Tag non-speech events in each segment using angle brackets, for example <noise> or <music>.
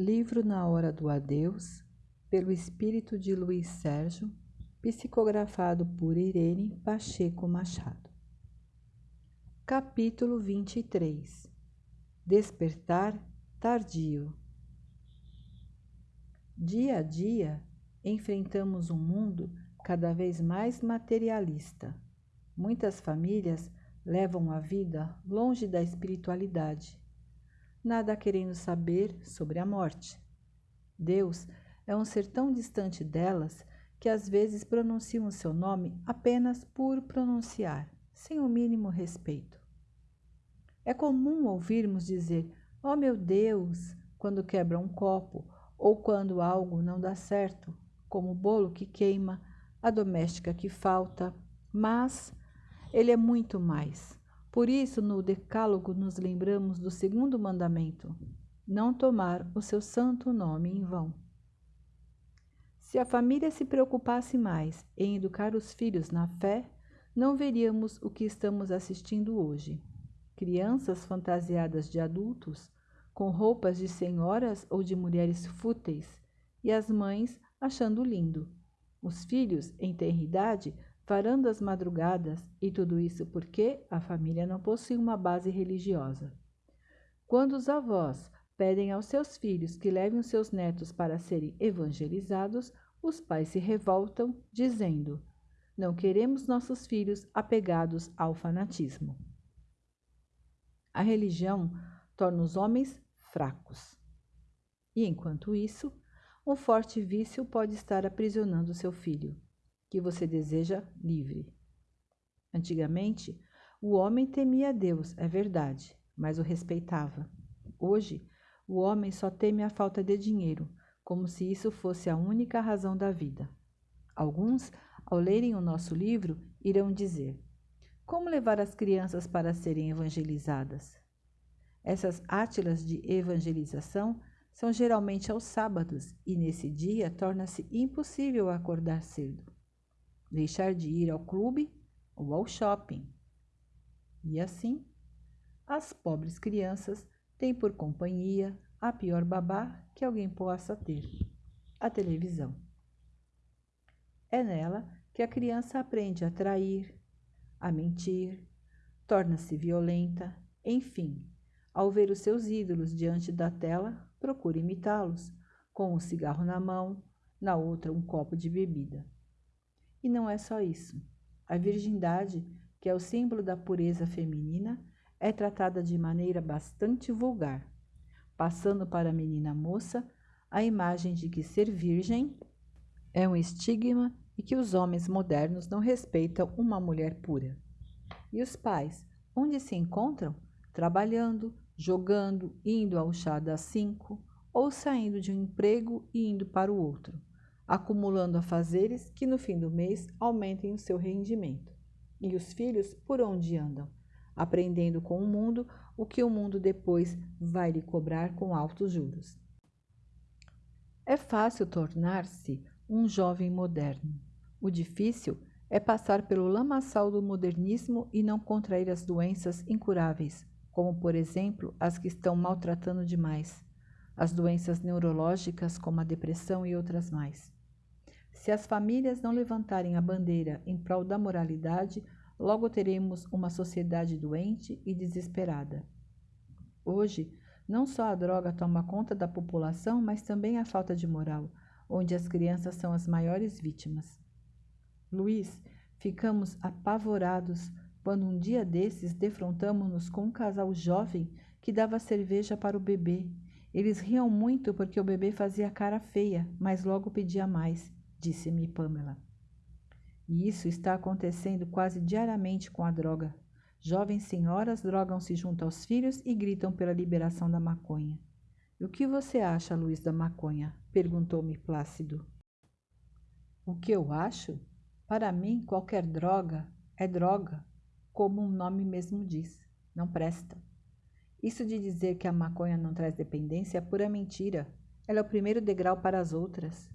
Livro Na Hora do Adeus, pelo espírito de Luiz Sérgio, psicografado por Irene Pacheco Machado. Capítulo 23 Despertar tardio. Dia a dia, enfrentamos um mundo cada vez mais materialista. Muitas famílias levam a vida longe da espiritualidade nada querendo saber sobre a morte. Deus é um ser tão distante delas que às vezes pronunciam seu nome apenas por pronunciar, sem o mínimo respeito. É comum ouvirmos dizer: Oh meu Deus, quando quebra um copo ou quando algo não dá certo, como o bolo que queima, a doméstica que falta, mas ele é muito mais. Por isso, no Decálogo, nos lembramos do segundo mandamento: não tomar o seu santo nome em vão. Se a família se preocupasse mais em educar os filhos na fé, não veríamos o que estamos assistindo hoje. Crianças fantasiadas de adultos, com roupas de senhoras ou de mulheres fúteis, e as mães achando lindo. Os filhos, em tenra idade, varando as madrugadas, e tudo isso porque a família não possui uma base religiosa. Quando os avós pedem aos seus filhos que levem os seus netos para serem evangelizados, os pais se revoltam, dizendo: Não queremos nossos filhos apegados ao fanatismo. A religião torna os homens fracos. E enquanto isso, um forte vício pode estar aprisionando seu filho que você deseja livre. Antigamente, o homem temia Deus, é verdade, mas o respeitava. Hoje, o homem só teme a falta de dinheiro, como se isso fosse a única razão da vida. Alguns, ao lerem o nosso livro, irão dizer: Como levar as crianças para serem evangelizadas? Essas átilas de evangelização são geralmente aos sábados e nesse dia torna-se impossível acordar cedo deixar de ir ao clube ou ao shopping. E assim, as pobres crianças têm por companhia a pior babá que alguém possa ter: a televisão. É nela que a criança aprende a trair, a mentir, torna-se violenta, enfim, ao ver os seus ídolos diante da tela, procura imitá-los, com um cigarro na mão, na outra um copo de bebida. E não é só isso. A virgindade, que é o símbolo da pureza feminina, é tratada de maneira bastante vulgar, passando para a menina moça a imagem de que ser virgem é um estigma e que os homens modernos não respeitam uma mulher pura. E os pais, onde se encontram? Trabalhando, jogando, indo ao chá das cinco, ou saindo de um emprego e indo para o outro acumulando afazeres que no fim do mês aumentem o seu rendimento. E os filhos por onde andam? Aprendendo com o mundo o que o mundo depois vai lhe cobrar com altos juros. É fácil tornar-se um jovem moderno. O difícil é passar pelo lamaçal do modernismo e não contrair as doenças incuráveis, como, por exemplo, as que estão maltratando demais, as doenças neurológicas, como a depressão e outras mais. Se as famílias não levantarem a bandeira em prol da moralidade, logo teremos uma sociedade doente e desesperada. Hoje, não só a droga toma conta da população, mas também a falta de moral, onde as crianças são as maiores vítimas. Luiz, ficamos apavorados quando um dia desses defrontamos-nos com um casal jovem que dava cerveja para o bebê. Eles riam muito porque o bebê fazia cara feia, mas logo pedia mais disse-me Pamela. E isso está acontecendo quase diariamente com a droga. Jovens senhoras drogam-se junto aos filhos e gritam pela liberação da maconha. O que você acha, Luiz, da maconha? perguntou-me Plácido. O que eu acho? Para mim, qualquer droga é droga, como o nome mesmo diz. Não presta. Isso de dizer que a maconha não traz dependência é pura mentira. Ela é o primeiro degrau para as outras.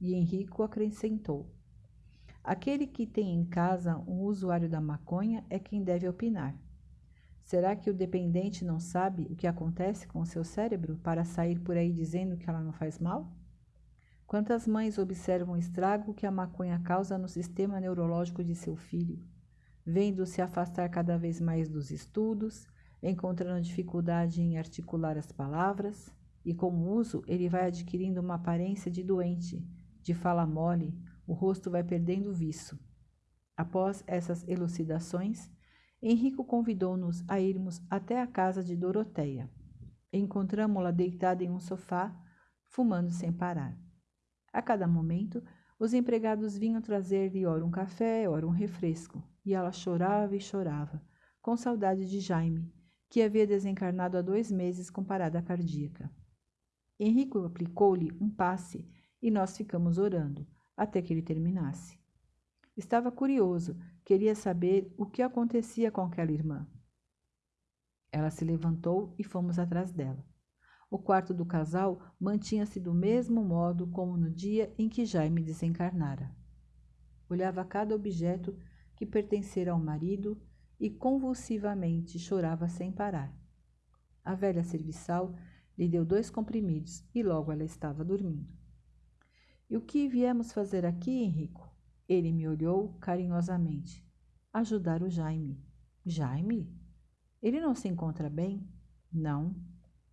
E Henrico acrescentou: Aquele que tem em casa um usuário da maconha é quem deve opinar. Será que o dependente não sabe o que acontece com o seu cérebro para sair por aí dizendo que ela não faz mal? Quantas mães observam o estrago que a maconha causa no sistema neurológico de seu filho, vendo-se afastar cada vez mais dos estudos, encontrando dificuldade em articular as palavras, e com o uso ele vai adquirindo uma aparência de doente, de fala mole, o rosto vai perdendo viço. Após essas elucidações, Henrico convidou-nos a irmos até a casa de Doroteia. Encontramo-la deitada em um sofá, fumando sem parar. A cada momento, os empregados vinham trazer-lhe ora um café, ora um refresco, e ela chorava e chorava, com saudade de Jaime, que havia desencarnado há dois meses com parada cardíaca. Henrico aplicou-lhe um passe e nós ficamos orando, até que ele terminasse. Estava curioso, queria saber o que acontecia com aquela irmã. Ela se levantou e fomos atrás dela. O quarto do casal mantinha-se do mesmo modo como no dia em que Jaime desencarnara. Olhava cada objeto que pertencera ao marido e convulsivamente chorava sem parar. A velha serviçal lhe deu dois comprimidos e logo ela estava dormindo. E o que viemos fazer aqui, Henrico? Ele me olhou carinhosamente. Ajudar o Jaime. Jaime? Ele não se encontra bem? Não.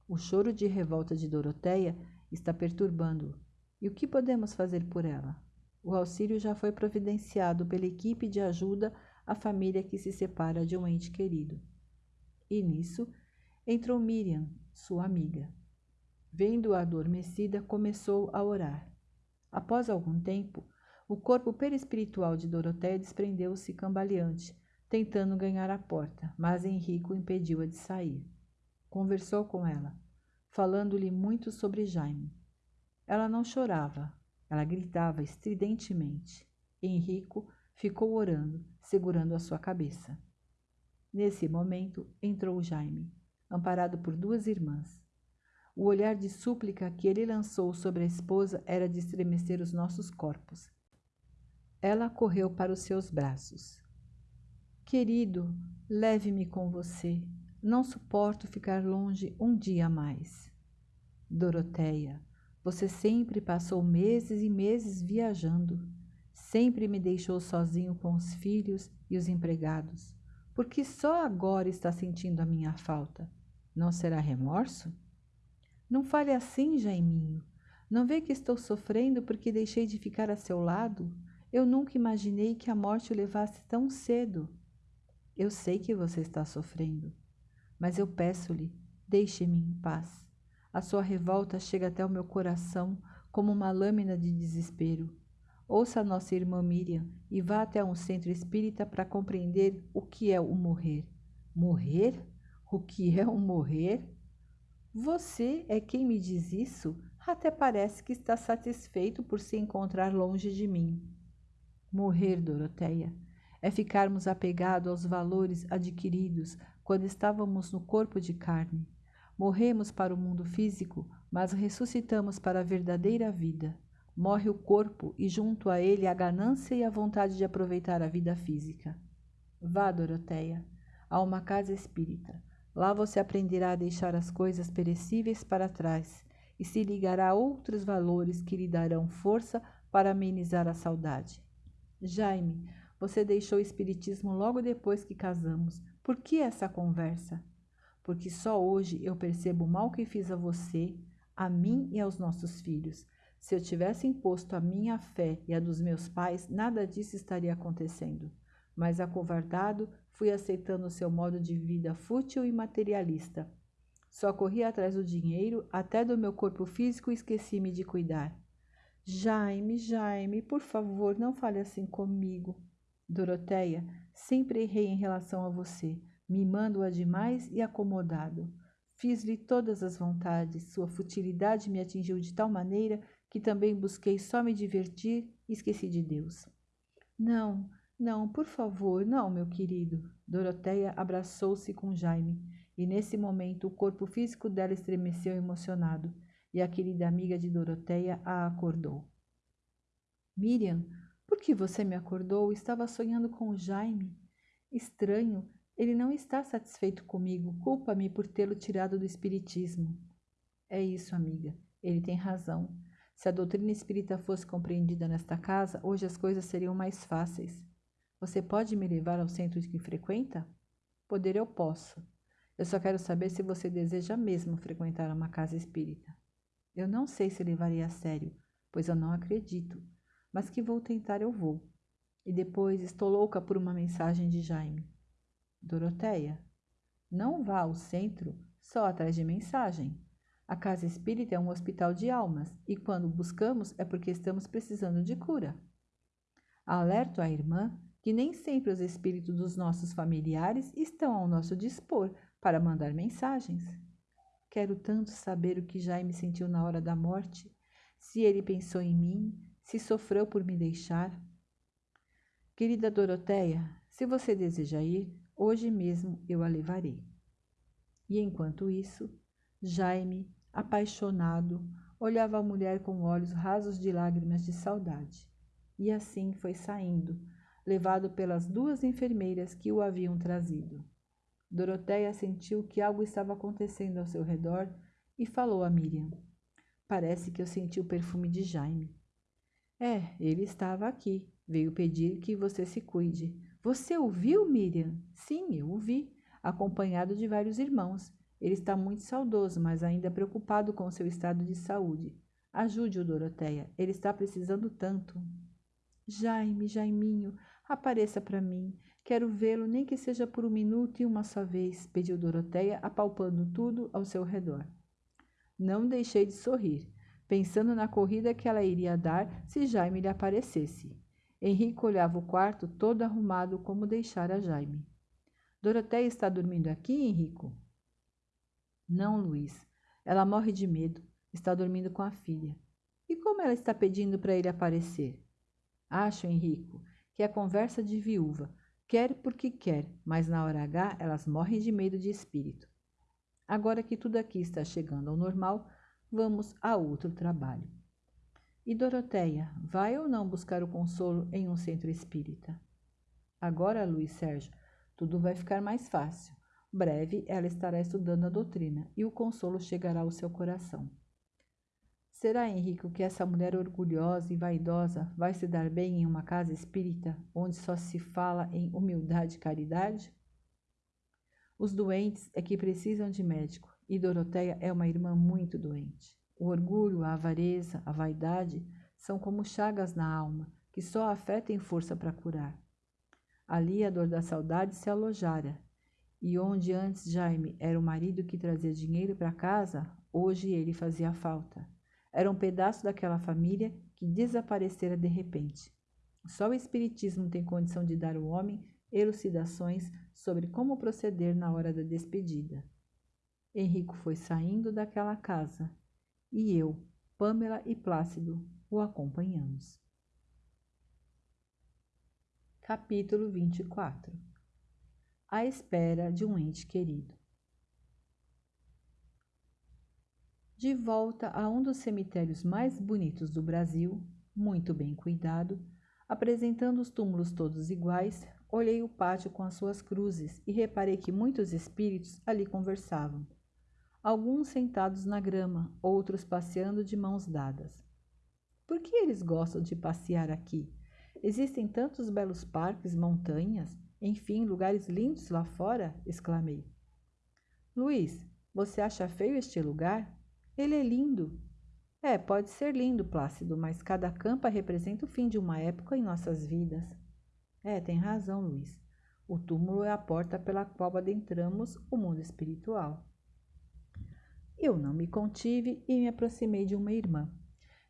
O choro de revolta de Doroteia está perturbando-o. E o que podemos fazer por ela? O auxílio já foi providenciado pela equipe de ajuda à família que se separa de um ente querido. E nisso entrou Miriam, sua amiga. Vendo-a adormecida, começou a orar. Após algum tempo, o corpo perispiritual de Doroteia desprendeu-se cambaleante, tentando ganhar a porta, mas Henrico impediu-a de sair. Conversou com ela, falando-lhe muito sobre Jaime. Ela não chorava, ela gritava estridentemente. Henrico ficou orando, segurando a sua cabeça. Nesse momento entrou Jaime, amparado por duas irmãs. O olhar de súplica que ele lançou sobre a esposa era de estremecer os nossos corpos. Ela correu para os seus braços. Querido, leve-me com você, não suporto ficar longe um dia mais. Doroteia, você sempre passou meses e meses viajando. Sempre me deixou sozinho com os filhos e os empregados. Porque só agora está sentindo a minha falta. Não será remorso? Não fale assim, Jaiminho. Não vê que estou sofrendo porque deixei de ficar a seu lado? Eu nunca imaginei que a morte o levasse tão cedo. Eu sei que você está sofrendo mas eu peço-lhe, deixe-me em paz. A sua revolta chega até o meu coração como uma lâmina de desespero. Ouça a nossa irmã Miriam e vá até um centro espírita para compreender o que é o morrer. Morrer? O que é o morrer? Você é quem me diz isso? Até parece que está satisfeito por se encontrar longe de mim. Morrer, Doroteia, é ficarmos apegados aos valores adquiridos quando estávamos no corpo de carne. Morremos para o mundo físico, mas ressuscitamos para a verdadeira vida. Morre o corpo e junto a ele a ganância e a vontade de aproveitar a vida física. Vá, Doroteia, a uma casa espírita. Lá você aprenderá a deixar as coisas perecíveis para trás e se ligará a outros valores que lhe darão força para amenizar a saudade. Jaime, você deixou o espiritismo logo depois que casamos, por que essa conversa? Porque só hoje eu percebo o mal que fiz a você, a mim e aos nossos filhos. Se eu tivesse imposto a minha fé e a dos meus pais, nada disso estaria acontecendo. Mas acovardado, fui aceitando seu modo de vida fútil e materialista. Só corri atrás do dinheiro, até do meu corpo físico esqueci-me de cuidar. Jaime, Jaime, por favor, não fale assim comigo. Doroteia, sempre errei em relação a você, mimando-a demais e acomodado. Fiz-lhe todas as vontades, sua futilidade me atingiu de tal maneira que também busquei só me divertir e esqueci de Deus. Não, não, por favor, não, meu querido. Doroteia abraçou-se com Jaime, e nesse momento o corpo físico dela estremeceu emocionado, e a querida amiga de Doroteia a acordou. Miriam, por que você me acordou? Estava sonhando com o Jaime. Estranho, Ele não está satisfeito comigo, culpa-me por tê-lo tirado do espiritismo. É isso, amiga. Ele tem razão. Se a doutrina espírita fosse compreendida nesta casa, hoje as coisas seriam mais fáceis. Você pode me levar ao centro que frequenta? Poder eu posso. Eu só quero saber se você deseja mesmo frequentar uma casa espírita. Eu não sei se levaria a sério, pois eu não acredito, mas que vou tentar eu vou. E depois estou louca por uma mensagem de Jaime. Doroteia, não vá ao centro só atrás de mensagem. A casa espírita é um hospital de almas e quando buscamos é porque estamos precisando de cura. Alerto a irmã que nem sempre os espíritos dos nossos familiares estão ao nosso dispor para mandar mensagens. Quero tanto saber o que Jaime sentiu na hora da morte, se ele pensou em mim, se sofreu por me deixar. Querida Doroteia, se você deseja ir, hoje mesmo eu a levarei. E enquanto isso, Jaime, apaixonado, olhava a mulher com olhos rasos de lágrimas de saudade. E assim foi saindo, levado pelas duas enfermeiras que o haviam trazido. Doroteia sentiu que algo estava acontecendo ao seu redor e falou a Miriam. Parece que eu senti o perfume de Jaime. É, ele estava aqui. Veio pedir que você se cuide. Você o viu, Miriam? Sim, eu o vi, acompanhado de vários irmãos. Ele está muito saudoso, mas ainda preocupado com seu estado de saúde. Ajude-o, Doroteia. Ele está precisando tanto. Jaime, Jaiminho, Apareça para mim. Quero vê-lo, nem que seja por um minuto e uma só vez, pediu Doroteia, apalpando tudo ao seu redor. Não deixei de sorrir, pensando na corrida que ela iria dar se Jaime lhe aparecesse. Henrique olhava o quarto todo arrumado como deixara Jaime. Doroteia está dormindo aqui, Henrico? Não, Luiz. Ela morre de medo. Está dormindo com a filha. E como ela está pedindo para ele aparecer? Acho, Henrico, que é conversa de viúva, quer porque quer, mas na hora H elas morrem de medo de espírito. Agora que tudo aqui está chegando ao normal, vamos a outro trabalho. E Doroteia, vai ou não buscar o consolo em um centro espírita? Agora, Luiz Sérgio, tudo vai ficar mais fácil. Breve ela estará estudando a doutrina e o consolo chegará ao seu coração. Será, Henrique, que essa mulher orgulhosa e vaidosa vai se dar bem em uma casa espírita onde só se fala em humildade e caridade? Os doentes é que precisam de médico e Doroteia é uma irmã muito doente. O orgulho, a avareza, a vaidade são como chagas na alma que só a força para curar. Ali a dor da saudade se alojara, e onde antes Jaime era o marido que trazia dinheiro para casa, hoje ele fazia falta. Era um pedaço daquela família que desaparecera de repente. Só o Espiritismo tem condição de dar ao homem elucidações sobre como proceder na hora da despedida. Henrico foi saindo daquela casa e eu, Pamela e Plácido o acompanhamos. Capítulo 24 À espera de um ente querido. De volta a um dos cemitérios mais bonitos do Brasil, muito bem cuidado, apresentando os túmulos todos iguais, olhei o pátio com as suas cruzes e reparei que muitos espíritos ali conversavam. Alguns sentados na grama, outros passeando de mãos dadas. Por que eles gostam de passear aqui? Existem tantos belos parques, montanhas, enfim, lugares lindos lá fora? exclamei. Luiz, você acha feio este lugar? Ele é lindo. É, pode ser lindo, Plácido, mas cada campa representa o fim de uma época em nossas vidas. É, tem razão, Luiz. O túmulo é a porta pela qual adentramos o mundo espiritual. Eu não me contive e me aproximei de uma irmã,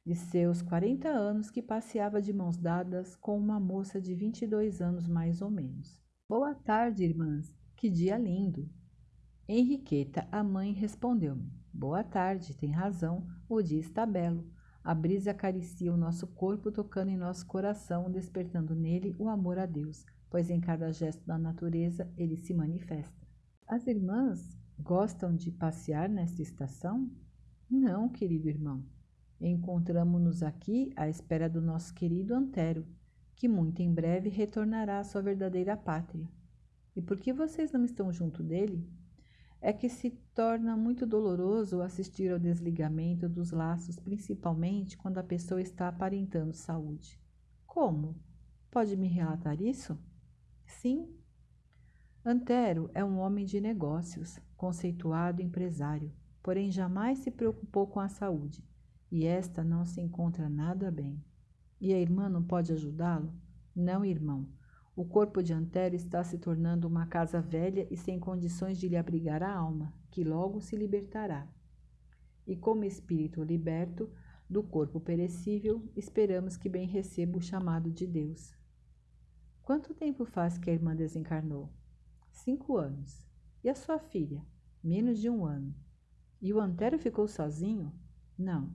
de seus 40 anos, que passeava de mãos dadas com uma moça de 22 anos mais ou menos. Boa tarde, irmãs. Que dia lindo! Henriqueta, a mãe, respondeu-me. Boa tarde, tem razão, o dia está belo. A brisa acaricia o nosso corpo, tocando em nosso coração, despertando nele o amor a Deus, pois em cada gesto da natureza ele se manifesta. As irmãs gostam de passear nesta estação? Não, querido irmão. Encontramos-nos aqui à espera do nosso querido Antero, que muito em breve retornará à sua verdadeira pátria. E por que vocês não estão junto dele? É que se torna muito doloroso assistir ao desligamento dos laços, principalmente quando a pessoa está aparentando saúde. Como? Pode me relatar isso? Sim. Antero é um homem de negócios, conceituado empresário, porém jamais se preocupou com a saúde, e esta não se encontra nada bem. E a irmã não pode ajudá-lo? Não, irmão. O corpo de Antero está se tornando uma casa velha e sem condições de lhe abrigar a alma, que logo se libertará. E como espírito liberto do corpo perecível, esperamos que bem receba o chamado de Deus. Quanto tempo faz que a irmã desencarnou? Cinco anos. E a sua filha? Menos de um ano. E o Antero ficou sozinho? Não.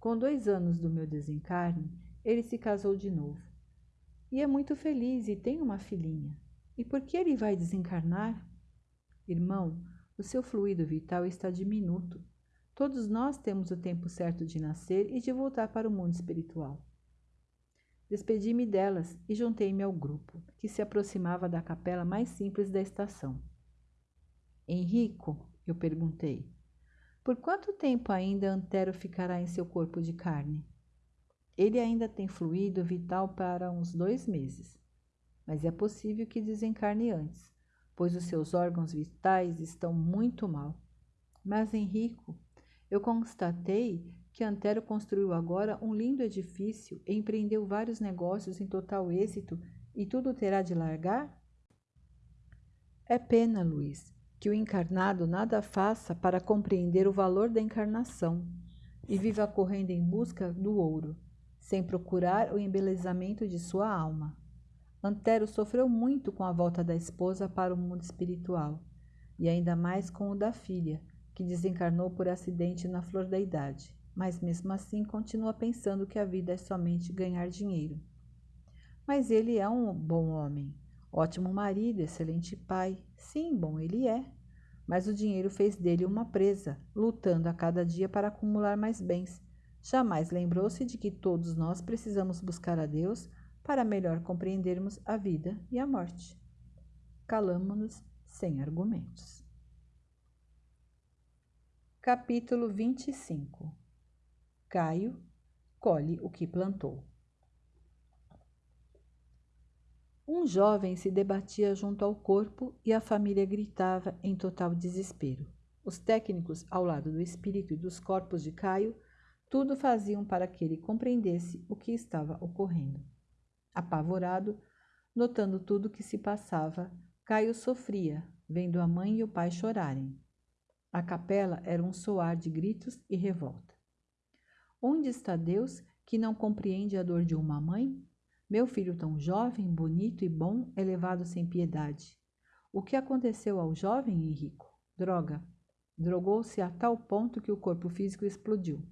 Com dois anos do meu desencarne, ele se casou de novo. E é muito feliz e tem uma filhinha. E por que ele vai desencarnar? Irmão, o seu fluido vital está diminuto. Todos nós temos o tempo certo de nascer e de voltar para o mundo espiritual. Despedi-me delas e juntei-me ao grupo, que se aproximava da capela mais simples da estação. Henrico, eu perguntei, por quanto tempo ainda Antero ficará em seu corpo de carne? Ele ainda tem fluido vital para uns dois meses, mas é possível que desencarne antes, pois os seus órgãos vitais estão muito mal. Mas, Henrico, eu constatei que Antero construiu agora um lindo edifício empreendeu vários negócios em total êxito e tudo terá de largar? É pena, Luiz, que o encarnado nada faça para compreender o valor da encarnação e viva correndo em busca do ouro, sem procurar o embelezamento de sua alma. Antero sofreu muito com a volta da esposa para o mundo espiritual, e ainda mais com o da filha, que desencarnou por acidente na flor da idade mas mesmo assim continua pensando que a vida é somente ganhar dinheiro. Mas ele é um bom homem, ótimo marido, excelente pai. Sim, bom ele é. Mas o dinheiro fez dele uma presa, lutando a cada dia para acumular mais bens. Jamais lembrou-se de que todos nós precisamos buscar a Deus para melhor compreendermos a vida e a morte. Calamos-nos sem argumentos. Capítulo 25 Caio colhe o que plantou. Um jovem se debatia junto ao corpo e a família gritava em total desespero. Os técnicos, ao lado do espírito e dos corpos de Caio, tudo faziam para que ele compreendesse o que estava ocorrendo. Apavorado, notando tudo o que se passava, Caio sofria, vendo a mãe e o pai chorarem. A capela era um soar de gritos e revolta. Onde está Deus que não compreende a dor de uma mãe? Meu filho tão jovem, bonito e bom é levado sem piedade. O que aconteceu ao jovem Henrico? Droga. Drogou-se a tal ponto que o corpo físico explodiu.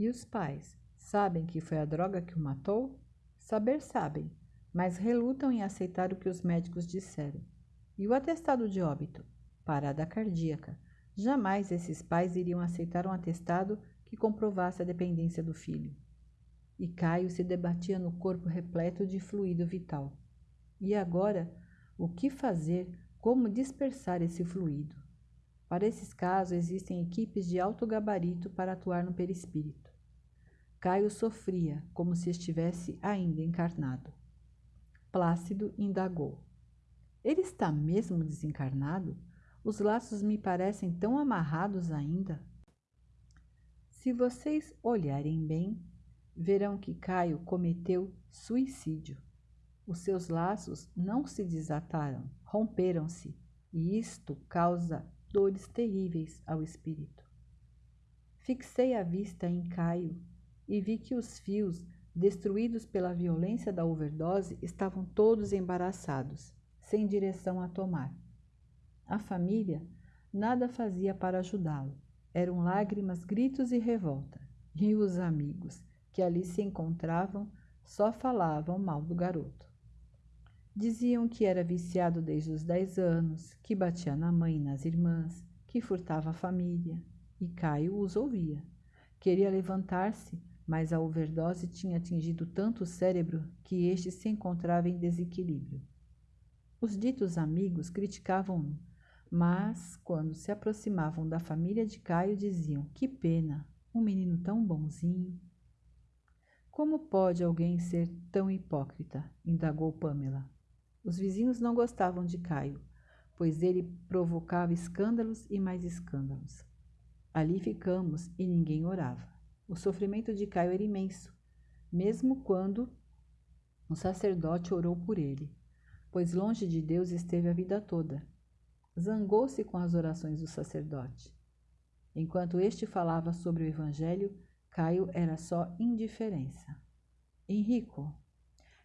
E os pais? Sabem que foi a droga que o matou? Saber sabem, mas relutam em aceitar o que os médicos disseram. E o atestado de óbito? Parada cardíaca. Jamais esses pais iriam aceitar um atestado que comprovasse a dependência do filho. E Caio se debatia no corpo repleto de fluido vital. E agora, o que fazer? Como dispersar esse fluido? Para esses casos, existem equipes de alto gabarito para atuar no perispírito. Caio sofria como se estivesse ainda encarnado. Plácido indagou: Ele está mesmo desencarnado? Os laços me parecem tão amarrados ainda. Se vocês olharem bem, verão que Caio cometeu suicídio. Os seus laços não se desataram, romperam-se, e isto causa dores terríveis ao espírito. Fixei a vista em Caio e vi que os fios, destruídos pela violência da overdose, estavam todos embaraçados, sem direção a tomar. A família nada fazia para ajudá-lo. Eram lágrimas, gritos e revolta. E os amigos, que ali se encontravam, só falavam mal do garoto. Diziam que era viciado desde os dez anos, que batia na mãe e nas irmãs, que furtava a família. E Caio os ouvia. Queria levantar-se, mas a overdose tinha atingido tanto o cérebro que este se encontrava em desequilíbrio. Os ditos amigos criticavam-no, mas, quando se aproximavam da família de Caio, diziam: Que pena, um menino tão bonzinho. Como pode alguém ser tão hipócrita? indagou Pamela. Os vizinhos não gostavam de Caio, pois ele provocava escândalos e mais escândalos. Ali ficamos e ninguém orava. O sofrimento de Caio era imenso, mesmo quando o sacerdote orou por ele, pois longe de Deus esteve a vida toda. Zangou-se com as orações do sacerdote. Enquanto este falava sobre o Evangelho, Caio era só indiferença. Henrico,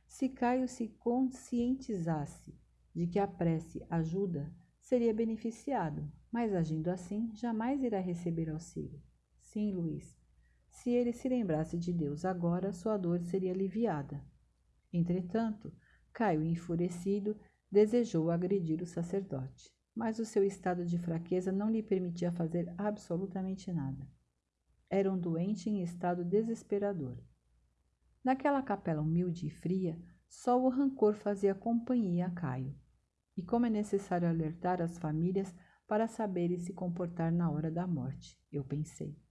se Caio se conscientizasse de que a prece ajuda, seria beneficiado, mas agindo assim, jamais irá receber auxílio. Sim, Luiz. Se ele se lembrasse de Deus agora, sua dor seria aliviada. Entretanto, Caio, enfurecido, desejou agredir o sacerdote, mas o seu estado de fraqueza não lhe permitia fazer absolutamente nada. Era um doente em estado desesperador. Naquela capela humilde e fria, só o rancor fazia companhia a Caio. E como é necessário alertar as famílias para saberem se comportar na hora da morte, eu pensei.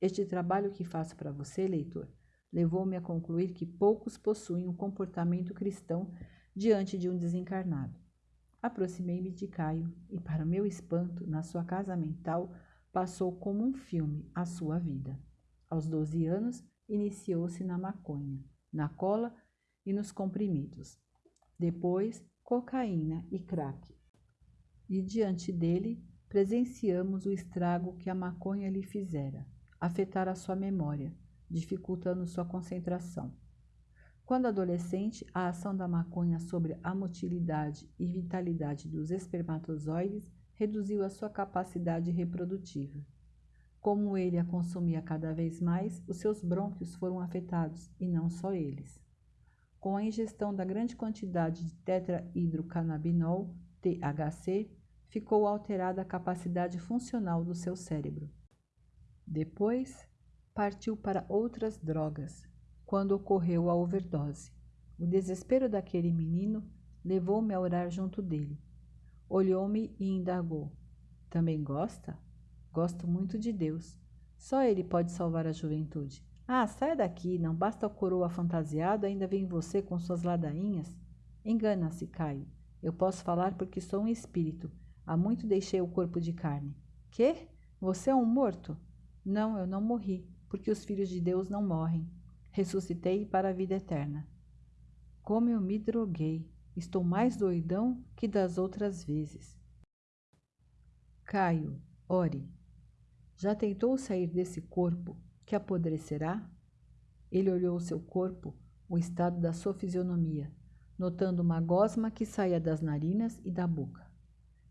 Este trabalho que faço para você, leitor, levou-me a concluir que poucos possuem um comportamento cristão diante de um desencarnado. Aproximei-me de Caio e, para meu espanto, na sua casa mental, passou como um filme a sua vida. Aos 12 anos, iniciou-se na maconha, na cola e nos comprimidos. Depois, cocaína e crack e diante dele presenciamos o estrago que a maconha lhe fizera, afetar a sua memória, dificultando sua concentração. Quando adolescente, a ação da maconha sobre a motilidade e vitalidade dos espermatozoides reduziu a sua capacidade reprodutiva. Como ele a consumia cada vez mais, os seus brônquios foram afetados, e não só eles. Com a ingestão da grande quantidade de tetrahidrocannabinol, THC, ficou alterada a capacidade funcional do seu cérebro. Depois, partiu para outras drogas, quando ocorreu a overdose. O desespero daquele menino levou-me a orar junto dele. Olhou-me e indagou: Também gosta? Gosto muito de Deus. Só Ele pode salvar a juventude. Ah, saia daqui, não basta o coroa fantasiado, ainda vem você com suas ladainhas? Engana-se, Caio. Eu posso falar porque sou um espírito Há muito deixei o corpo de carne. Que? Você é um morto? Não, eu não morri, porque os filhos de Deus não morrem. Ressuscitei para a vida eterna. Como eu me droguei. Estou mais doidão que das outras vezes. Caio, ore. Já tentou sair desse corpo que apodrecerá? Ele olhou o seu corpo, o estado da sua fisionomia, notando uma gosma que saía das narinas e da boca.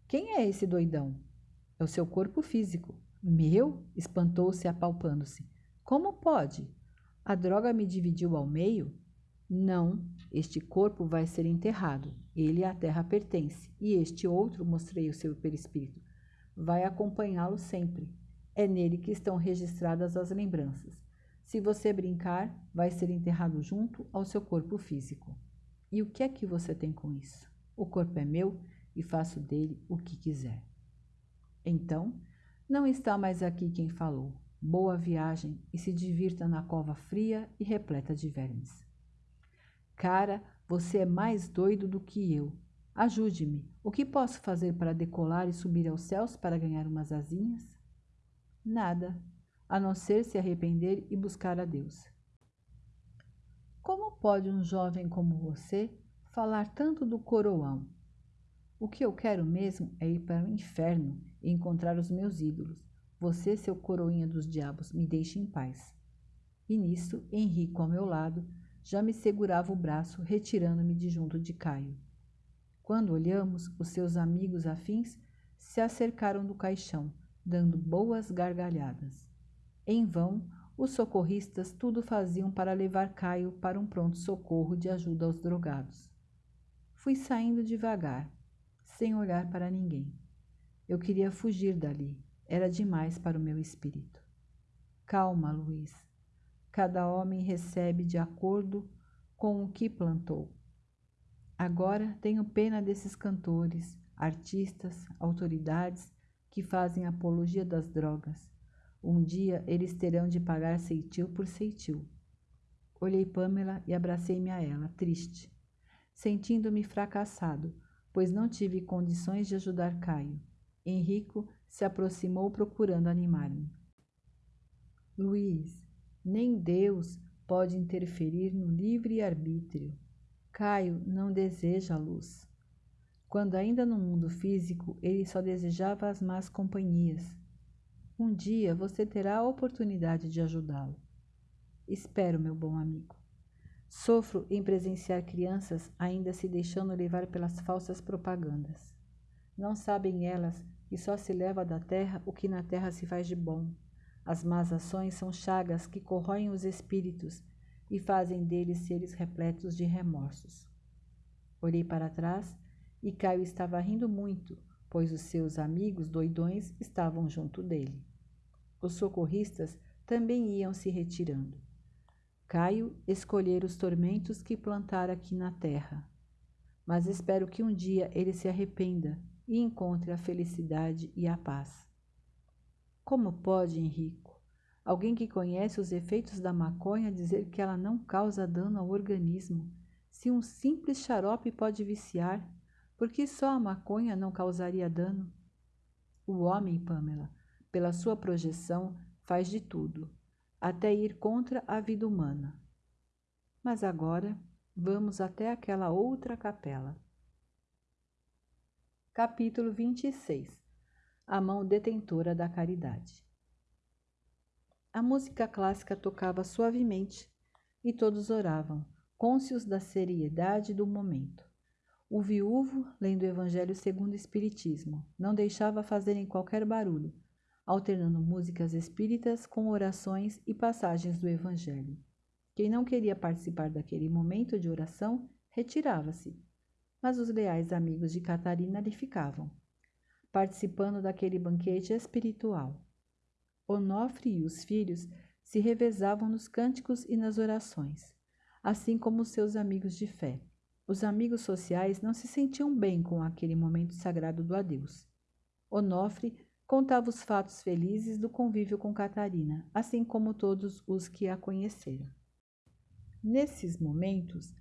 Quem é esse doidão? É o seu corpo físico. Meu? espantou-se apalpando-se. Como pode? A droga me dividiu ao meio? Não, este corpo vai ser enterrado. Ele à terra pertence. E este outro, mostrei o seu perispírito, vai acompanhá-lo sempre. É nele que estão registradas as lembranças. Se você brincar, vai ser enterrado junto ao seu corpo físico. E o que é que você tem com isso? O corpo é meu e faço dele o que quiser. Então, não está mais aqui quem falou. Boa viagem e se divirta na cova fria e repleta de vermes. Cara, você é mais doido do que eu. Ajude-me. O que posso fazer para decolar e subir aos céus para ganhar umas asinhas? Nada, a não ser se arrepender e buscar a Deus. Como pode um jovem como você falar tanto do coroão? O que eu quero mesmo é ir para o inferno encontrar os meus ídolos. Você, seu coroinha dos diabos, me deixe em paz. E nisso, Henrico, ao meu lado, já me segurava o braço, retirando-me de junto de Caio. Quando olhamos, os seus amigos afins se acercaram do caixão, dando boas gargalhadas. Em vão, os socorristas tudo faziam para levar Caio para um pronto-socorro de ajuda aos drogados. Fui saindo devagar, sem olhar para ninguém. Eu queria fugir dali. Era demais para o meu espírito. Calma, Luiz. Cada homem recebe de acordo com o que plantou. Agora tenho pena desses cantores, artistas, autoridades que fazem apologia das drogas. Um dia eles terão de pagar ceitil por ceitil. Olhei Pamela e abracei-me a ela, triste, sentindo-me fracassado, pois não tive condições de ajudar Caio. Henrico se aproximou procurando animar-me. Luiz, nem Deus pode interferir no livre arbítrio. Caio não deseja a luz. Quando ainda no mundo físico, ele só desejava as más companhias. Um dia você terá a oportunidade de ajudá-lo. Espero, meu bom amigo. Sofro em presenciar crianças ainda se deixando levar pelas falsas propagandas. Não sabem elas que só se leva da terra o que na terra se faz de bom. As más ações são chagas que corroem os espíritos e fazem deles seres repletos de remorsos. Olhei para trás e Caio estava rindo muito, pois os seus amigos doidões estavam junto dele. Os socorristas também iam se retirando. Caio escolher os tormentos que plantara aqui na terra. Mas espero que um dia ele se arrependa e encontre a felicidade e a paz. Como pode, Henrico, alguém que conhece os efeitos da maconha dizer que ela não causa dano ao organismo, se um simples xarope pode viciar? Por que só a maconha não causaria dano? O homem, Pamela, pela sua projeção, faz de tudo, até ir contra a vida humana. Mas agora vamos até aquela outra capela. Capítulo 26 A mão detentora da caridade. A música clássica tocava suavemente e todos oravam, cônscios da seriedade do momento. O viúvo, lendo o Evangelho segundo o Espiritismo, não deixava fazerem qualquer barulho, alternando músicas espíritas com orações e passagens do Evangelho. Quem não queria participar daquele momento de oração, retirava-se, mas os leais amigos de Catarina ali ficavam, participando daquele banquete espiritual. Onofre e os filhos se revezavam nos cânticos e nas orações, assim como seus amigos de fé. Os amigos sociais não se sentiam bem com aquele momento sagrado do adeus. Onofre contava os fatos felizes do convívio com Catarina, assim como todos os que a conheceram. Nesses momentos,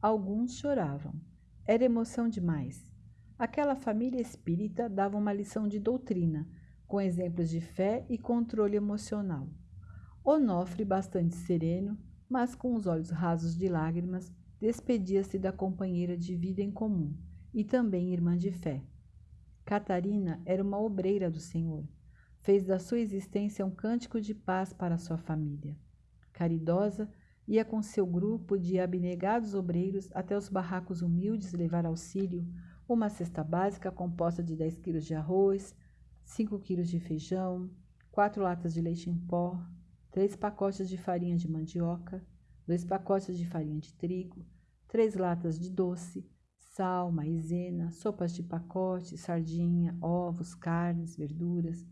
alguns choravam. Era emoção demais. Aquela família espírita dava uma lição de doutrina, com exemplos de fé e controle emocional. Onofre, bastante sereno, mas com os olhos rasos de lágrimas, despedia-se da companheira de vida em comum e também irmã de fé. Catarina era uma obreira do Senhor. Fez da sua existência um cântico de paz para sua família. Caridosa, ia com seu grupo de abnegados obreiros até os barracos humildes levar auxílio, uma cesta básica composta de 10 quilos de arroz, 5 quilos de feijão, quatro latas de leite em pó, três pacotes de farinha de mandioca, dois pacotes de farinha de trigo, três latas de doce, sal, maizena, sopas de pacote, sardinha, ovos, carnes, verduras,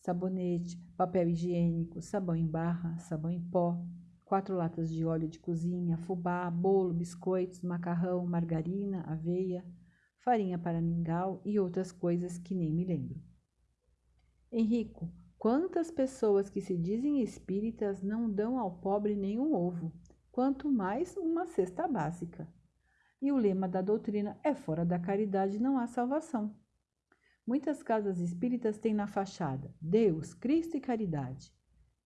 sabonete, papel higiênico, sabão em barra, sabão em pó, quatro latas de óleo de cozinha, fubá, bolo, biscoitos, macarrão, margarina, aveia, farinha para mingau e outras coisas que nem me lembro. Henrico, quantas pessoas que se dizem espíritas não dão ao pobre nenhum ovo? quanto mais uma cesta básica. E o lema da doutrina é fora da caridade não há salvação. Muitas casas espíritas têm na fachada Deus, Cristo e caridade.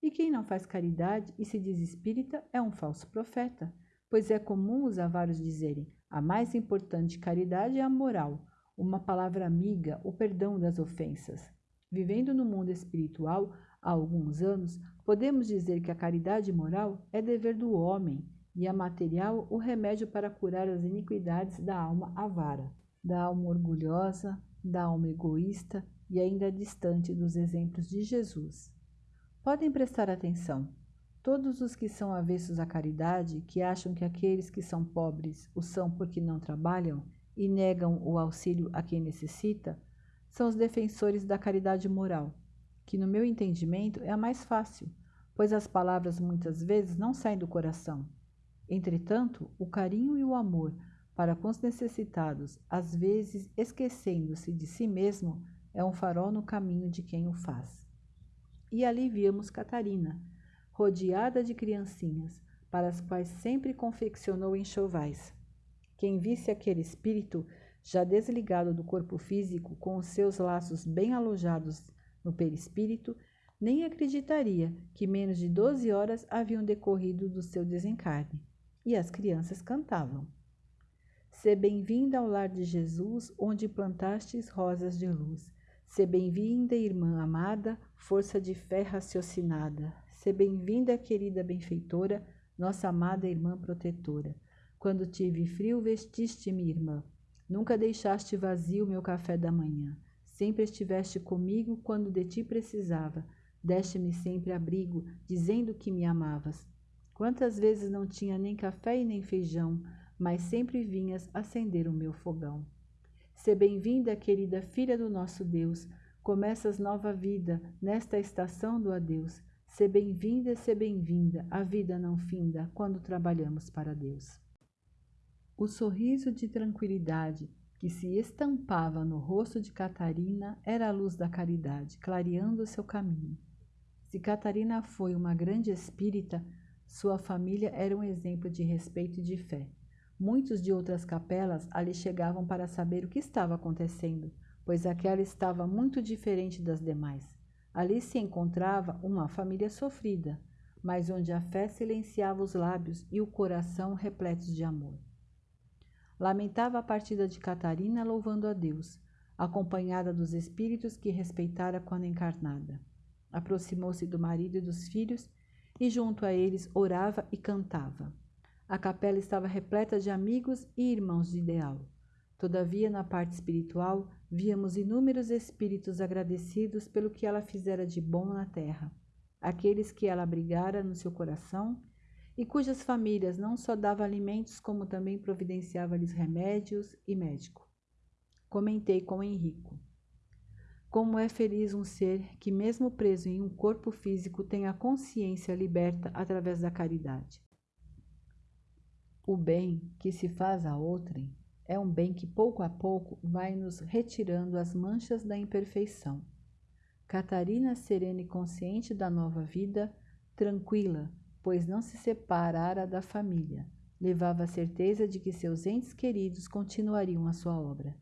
E quem não faz caridade e se diz espírita é um falso profeta, pois é comum os avaros dizerem a mais importante caridade é a moral, uma palavra amiga, o perdão das ofensas. Vivendo no mundo espiritual, há alguns anos, podemos dizer que a caridade moral é dever do homem e a material o remédio para curar as iniquidades da alma avara, da alma orgulhosa, da alma egoísta e ainda distante dos exemplos de Jesus. Podem prestar atenção. Todos os que são avessos à caridade, que acham que aqueles que são pobres o são porque não trabalham e negam o auxílio a quem necessita, são os defensores da caridade moral, que, no meu entendimento, é a mais fácil, pois as palavras muitas vezes não saem do coração. Entretanto, o carinho e o amor para com os necessitados, às vezes esquecendo-se de si mesmo, é um farol no caminho de quem o faz. E ali víamos Catarina, rodeada de criancinhas, para as quais sempre confeccionou enxovais. Quem visse aquele espírito já desligado do corpo físico, com os seus laços bem alojados no perispírito, nem acreditaria que menos de doze horas haviam decorrido do seu desencarne. E as crianças cantavam. Se bem-vinda ao lar de Jesus, onde plantastes rosas de luz. Se bem-vinda, irmã amada, força de fé raciocinada. Se bem-vinda, querida benfeitora, nossa amada irmã protetora. Quando tive frio, vestiste-me, irmã. Nunca deixaste vazio meu café da manhã. Sempre estiveste comigo quando de ti precisava. Deste-me sempre abrigo, dizendo que me amavas. Quantas vezes não tinha nem café e nem feijão, mas sempre vinhas acender o meu fogão. Se bem-vinda, querida filha do nosso Deus. Começas nova vida nesta estação do adeus. Se bem-vinda, se bem-vinda, a vida não finda quando trabalhamos para Deus. O sorriso de tranquilidade que se estampava no rosto de Catarina era a luz da caridade, clareando seu caminho. Se Catarina foi uma grande espírita, sua família era um exemplo de respeito e de fé. Muitos de outras capelas ali chegavam para saber o que estava acontecendo, pois aquela estava muito diferente das demais. Ali se encontrava uma família sofrida, mas onde a fé silenciava os lábios e o coração repletos de amor. Lamentava a partida de Catarina, louvando a Deus, acompanhada dos espíritos que respeitara quando encarnada. Aproximou-se do marido e dos filhos e, junto a eles, orava e cantava. A capela estava repleta de amigos e irmãos de ideal. Todavia, na parte espiritual, víamos inúmeros espíritos agradecidos pelo que ela fizera de bom na terra, aqueles que ela abrigara no seu coração e cujas famílias não só dava alimentos, como também providenciava-lhes remédios e médico. Comentei com Henrico. Como é feliz um ser que, mesmo preso em um corpo físico, tem a consciência liberta através da caridade. O bem que se faz a outrem é um bem que pouco a pouco vai nos retirando as manchas da imperfeição. Catarina, serena e consciente da nova vida, tranquila, pois não se separara da família. Levava a certeza de que seus entes queridos continuariam a sua obra.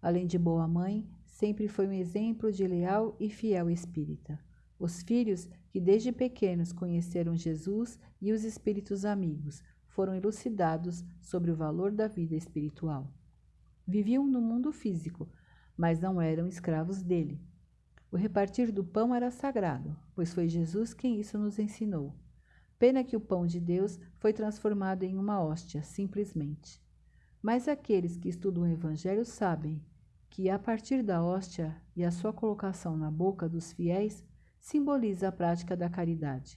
Além de boa mãe, sempre foi um exemplo de leal e fiel espírita. Os filhos, que desde pequenos conheceram Jesus e os espíritos amigos, foram elucidados sobre o valor da vida espiritual. Viviam no mundo físico, mas não eram escravos dele. O repartir do pão era sagrado, pois foi Jesus quem isso nos ensinou. Pena que o pão de Deus foi transformado em uma hóstia, simplesmente. Mas aqueles que estudam o Evangelho sabem que, a partir da hóstia e a sua colocação na boca dos fiéis, simboliza a prática da caridade.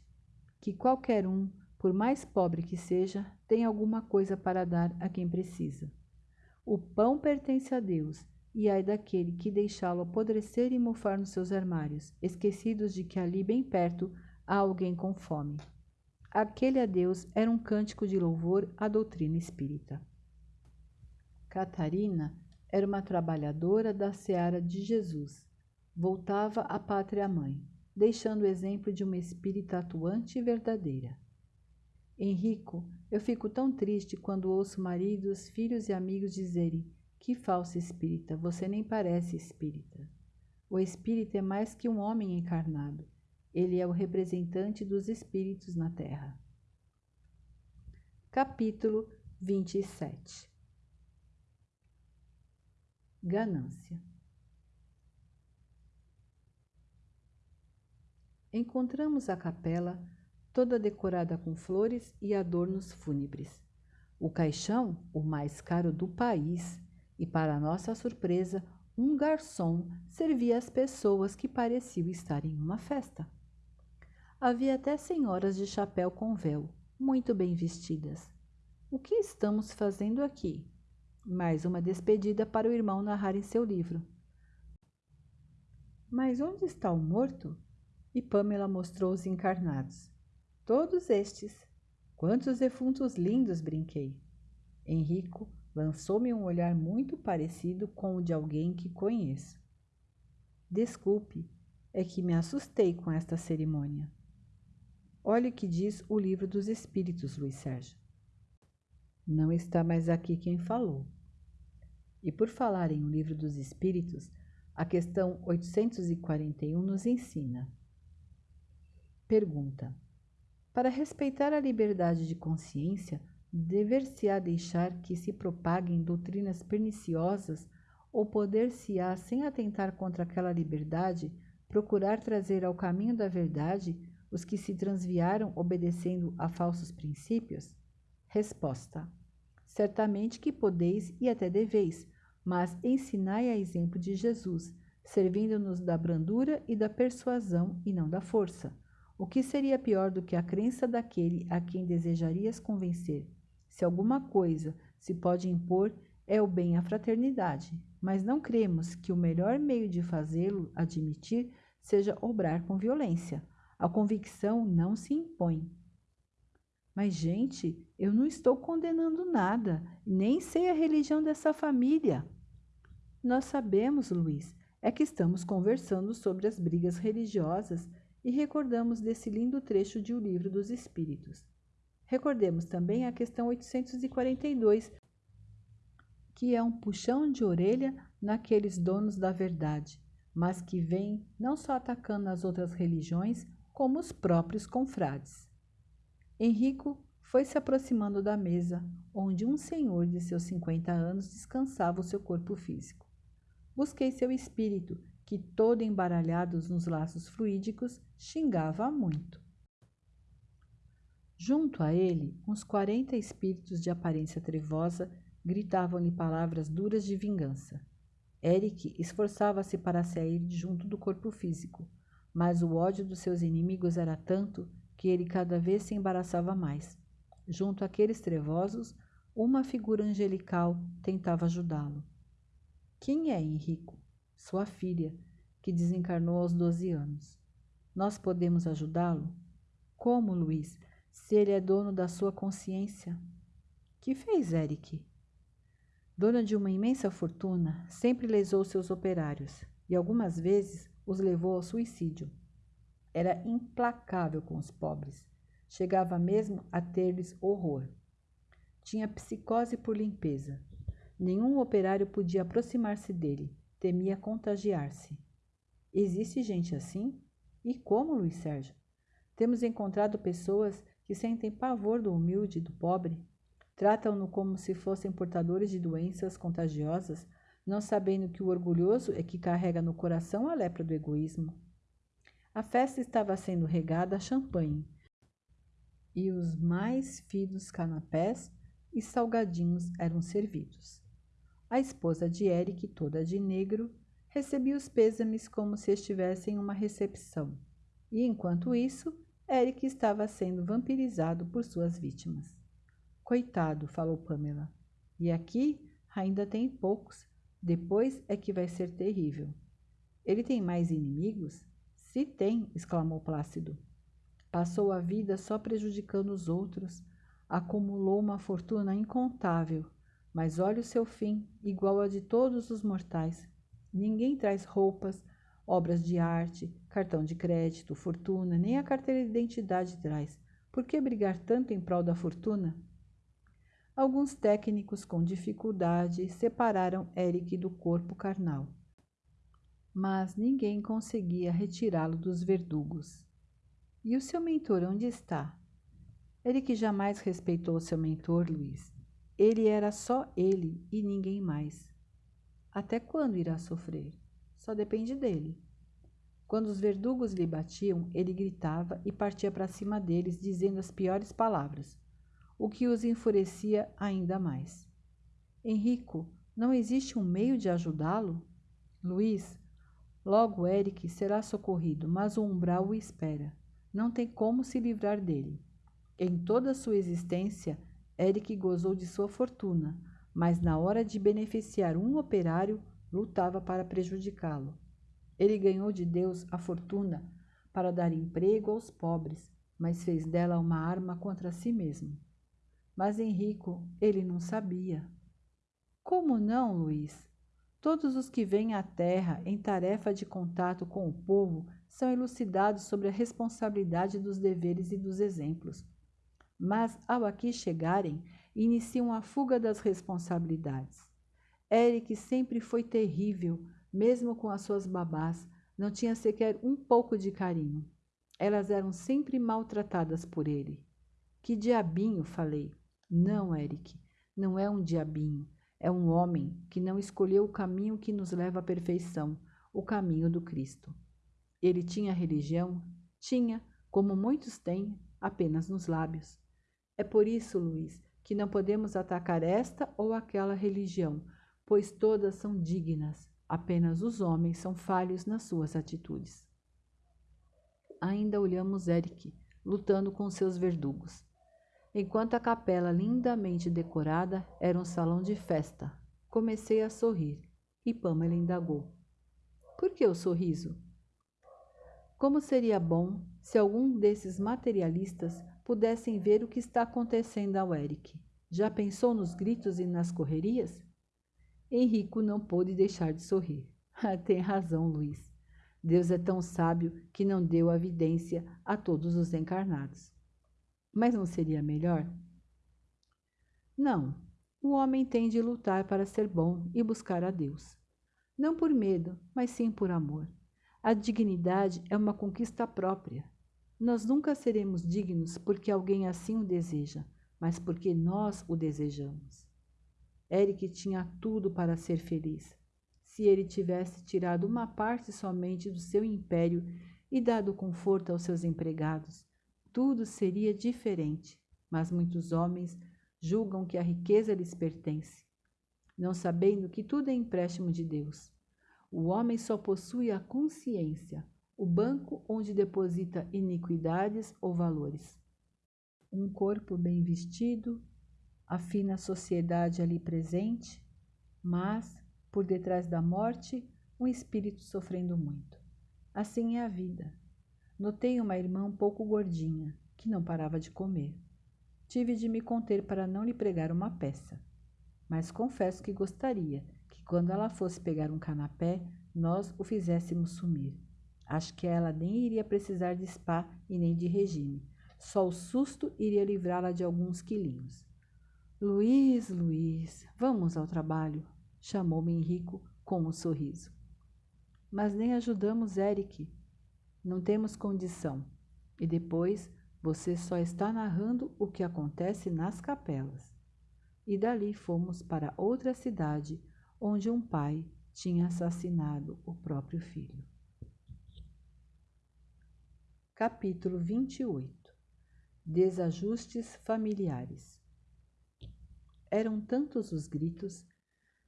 Que qualquer um, por mais pobre que seja, tem alguma coisa para dar a quem precisa. O pão pertence a Deus, e ai daquele que deixá-lo apodrecer e mofar nos seus armários, esquecidos de que ali bem perto há alguém com fome. Aquele adeus era um cântico de louvor à doutrina espírita. Catarina era uma trabalhadora da seara de Jesus. Voltava à pátria-mãe, deixando o exemplo de uma espírita atuante e verdadeira. Henrico, eu fico tão triste quando ouço maridos, filhos e amigos dizerem que falsa espírita, você nem parece espírita. O espírito é mais que um homem encarnado. Ele é o representante dos espíritos na Terra. Capítulo 27 Ganância Encontramos a capela toda decorada com flores e adornos fúnebres. O caixão, o mais caro do país, e para nossa surpresa, um garçom servia as pessoas que pareciam estar em uma festa. Havia até senhoras de chapéu com véu, muito bem vestidas. O que estamos fazendo aqui? Mais uma despedida para o irmão narrar em seu livro. Mas onde está o morto? E Pamela mostrou os encarnados. Todos estes. Quantos defuntos lindos, brinquei. Henrico, Lançou-me um olhar muito parecido com o de alguém que conheço. Desculpe, é que me assustei com esta cerimônia. Olhe o que diz o livro dos Espíritos, Luiz Sérgio. Não está mais aqui quem falou. E por falar em o livro dos Espíritos, a questão 841 nos ensina. Pergunta: Para respeitar a liberdade de consciência, dever-se-á deixar que se propaguem doutrinas perniciosas ou poder-se-á, sem atentar contra aquela liberdade, procurar trazer ao caminho da verdade os que se transviaram obedecendo a falsos princípios? Resposta: Certamente que podeis e até deveis, mas ensinai a exemplo de Jesus, servindo-nos da brandura e da persuasão e não da força. O que seria pior do que a crença daquele a quem desejarias convencer? Se alguma coisa se pode impor, é o bem à fraternidade, mas não cremos que o melhor meio de fazê-lo admitir seja obrar com violência. A convicção não se impõe. Mas, gente, eu não estou condenando nada, nem sei a religião dessa família. Nós sabemos, Luiz, é que estamos conversando sobre as brigas religiosas e recordamos desse lindo trecho de O Livro dos Espíritos. Recordemos também a questão 842, que é um puxão de orelha naqueles donos da verdade, mas que vem não só atacando as outras religiões, como os próprios confrades. Henrico foi se aproximando da mesa, onde um senhor de seus 50 anos descansava o seu corpo físico. Busquei seu espírito, que, todo embaralhado nos laços fluídicos, xingava muito. Junto a ele, uns quarenta espíritos de aparência trevosa gritavam-lhe palavras duras de vingança. Eric esforçava-se para sair junto do corpo físico, mas o ódio dos seus inimigos era tanto que ele cada vez se embaraçava mais. Junto àqueles trevosos, uma figura angelical tentava ajudá-lo. Quem é Henrico? Sua filha, que desencarnou aos 12 anos. Nós podemos ajudá-lo? Como, Luiz, se ele é dono da sua consciência? Que fez Eric? Dona de uma imensa fortuna, sempre lesou seus operários e algumas vezes os levou ao suicídio. Era implacável com os pobres. Chegava mesmo a ter-lhes horror. Tinha psicose por limpeza. Nenhum operário podia aproximar-se dele, temia contagiar-se. Existe gente assim? E como, Luiz Sérgio? Temos encontrado pessoas que sentem pavor do humilde e do pobre, tratam-no como se fossem portadores de doenças contagiosas, não sabendo que o orgulhoso é que carrega no coração a lepra do egoísmo. A festa estava sendo regada a champanhe, e os mais finos canapés e salgadinhos eram servidos. A esposa de Eric, toda de negro, recebia os pêsames como se estivesse em uma recepção. E enquanto isso, Eric estava sendo vampirizado por suas vítimas. Coitado, falou Pamela. E aqui ainda tem poucos. Depois é que vai ser terrível. Ele tem mais inimigos? Se tem, exclamou Plácido. Passou a vida só prejudicando os outros. Acumulou uma fortuna incontável mas olhe o seu fim, igual a de todos os mortais. Ninguém traz roupas, obras de arte, cartão de crédito, fortuna, nem a carteira de identidade traz. Por que brigar tanto em prol da fortuna? Alguns técnicos com dificuldade separaram Eric do corpo carnal. Mas ninguém conseguia retirá-lo dos verdugos. E o seu mentor onde está? Eric jamais respeitou seu mentor, Luiz. Ele era só ele e ninguém mais. Até quando irá sofrer? Só depende dele. Quando os verdugos lhe batiam, ele gritava e partia para cima deles, dizendo as piores palavras, o que os enfurecia ainda mais. Henrico, não existe um meio de ajudá-lo? Luiz, logo Eric será socorrido, mas o umbral o espera. Não tem como se livrar dele. Em toda a sua existência, Eric gozou de sua fortuna, mas na hora de beneficiar um operário, lutava para prejudicá-lo. Ele ganhou de Deus a fortuna para dar emprego aos pobres, mas fez dela uma arma contra si mesmo. Mas Henrico, ele não sabia. Como não, Luiz? Todos os que vêm à Terra em tarefa de contato com o povo são elucidados sobre a responsabilidade dos deveres e dos exemplos. Mas, ao aqui chegarem, iniciam a fuga das responsabilidades. Eric sempre foi terrível, mesmo com as suas babás, não tinha sequer um pouco de carinho. Elas eram sempre maltratadas por ele. Que diabinho, falei. Não, Eric, não é um diabinho. É um homem que não escolheu o caminho que nos leva à perfeição, o caminho do Cristo. Ele tinha religião? Tinha, como muitos têm, apenas nos lábios. É por isso, Luiz, que não podemos atacar esta ou aquela religião, pois todas são dignas, apenas os homens são falhos nas suas atitudes. Ainda olhamos Eric, lutando com seus verdugos enquanto a capela lindamente decorada era um salão de festa. Comecei a sorrir e Pamela indagou. Por que o sorriso? Como seria bom se algum desses materialistas pudessem ver o que está acontecendo ao Eric. Já pensou nos gritos e nas correrias? Henrico não pôde deixar de sorrir. <laughs> Tem razão, Luiz. Deus é tão sábio que não deu a vidência a todos os encarnados. Mas não seria melhor? Não. O homem tem de lutar para ser bom e buscar a Deus. Não por medo, mas sim por amor. A dignidade é uma conquista própria. Nós nunca seremos dignos porque alguém assim o deseja, mas porque nós o desejamos. Eric tinha tudo para ser feliz. Se ele tivesse tirado uma parte somente do seu império e dado conforto aos seus empregados, tudo seria diferente, mas muitos homens julgam que a riqueza lhes pertence, não sabendo que tudo é empréstimo de Deus. O homem só possui a consciência, o banco onde deposita iniquidades ou valores. Um corpo bem vestido, a fina sociedade ali presente, mas, por detrás da morte, um espírito sofrendo muito. Assim é a vida. Notei uma irmã um pouco gordinha, que não parava de comer. Tive de me conter para não lhe pregar uma peça. Mas confesso que gostaria que, quando ela fosse pegar um canapé, nós o fizéssemos sumir. Acho que ela nem iria precisar de spa e nem de regime. Só o susto iria livrá-la de alguns quilinhos. Luiz, Luiz, vamos ao trabalho, chamou-me Henrico com um sorriso. Mas nem ajudamos Eric, não temos condição. E depois você só está narrando o que acontece nas capelas. E dali fomos para outra cidade onde um pai tinha assassinado o próprio filho. Capítulo 28 Desajustes familiares Eram tantos os gritos,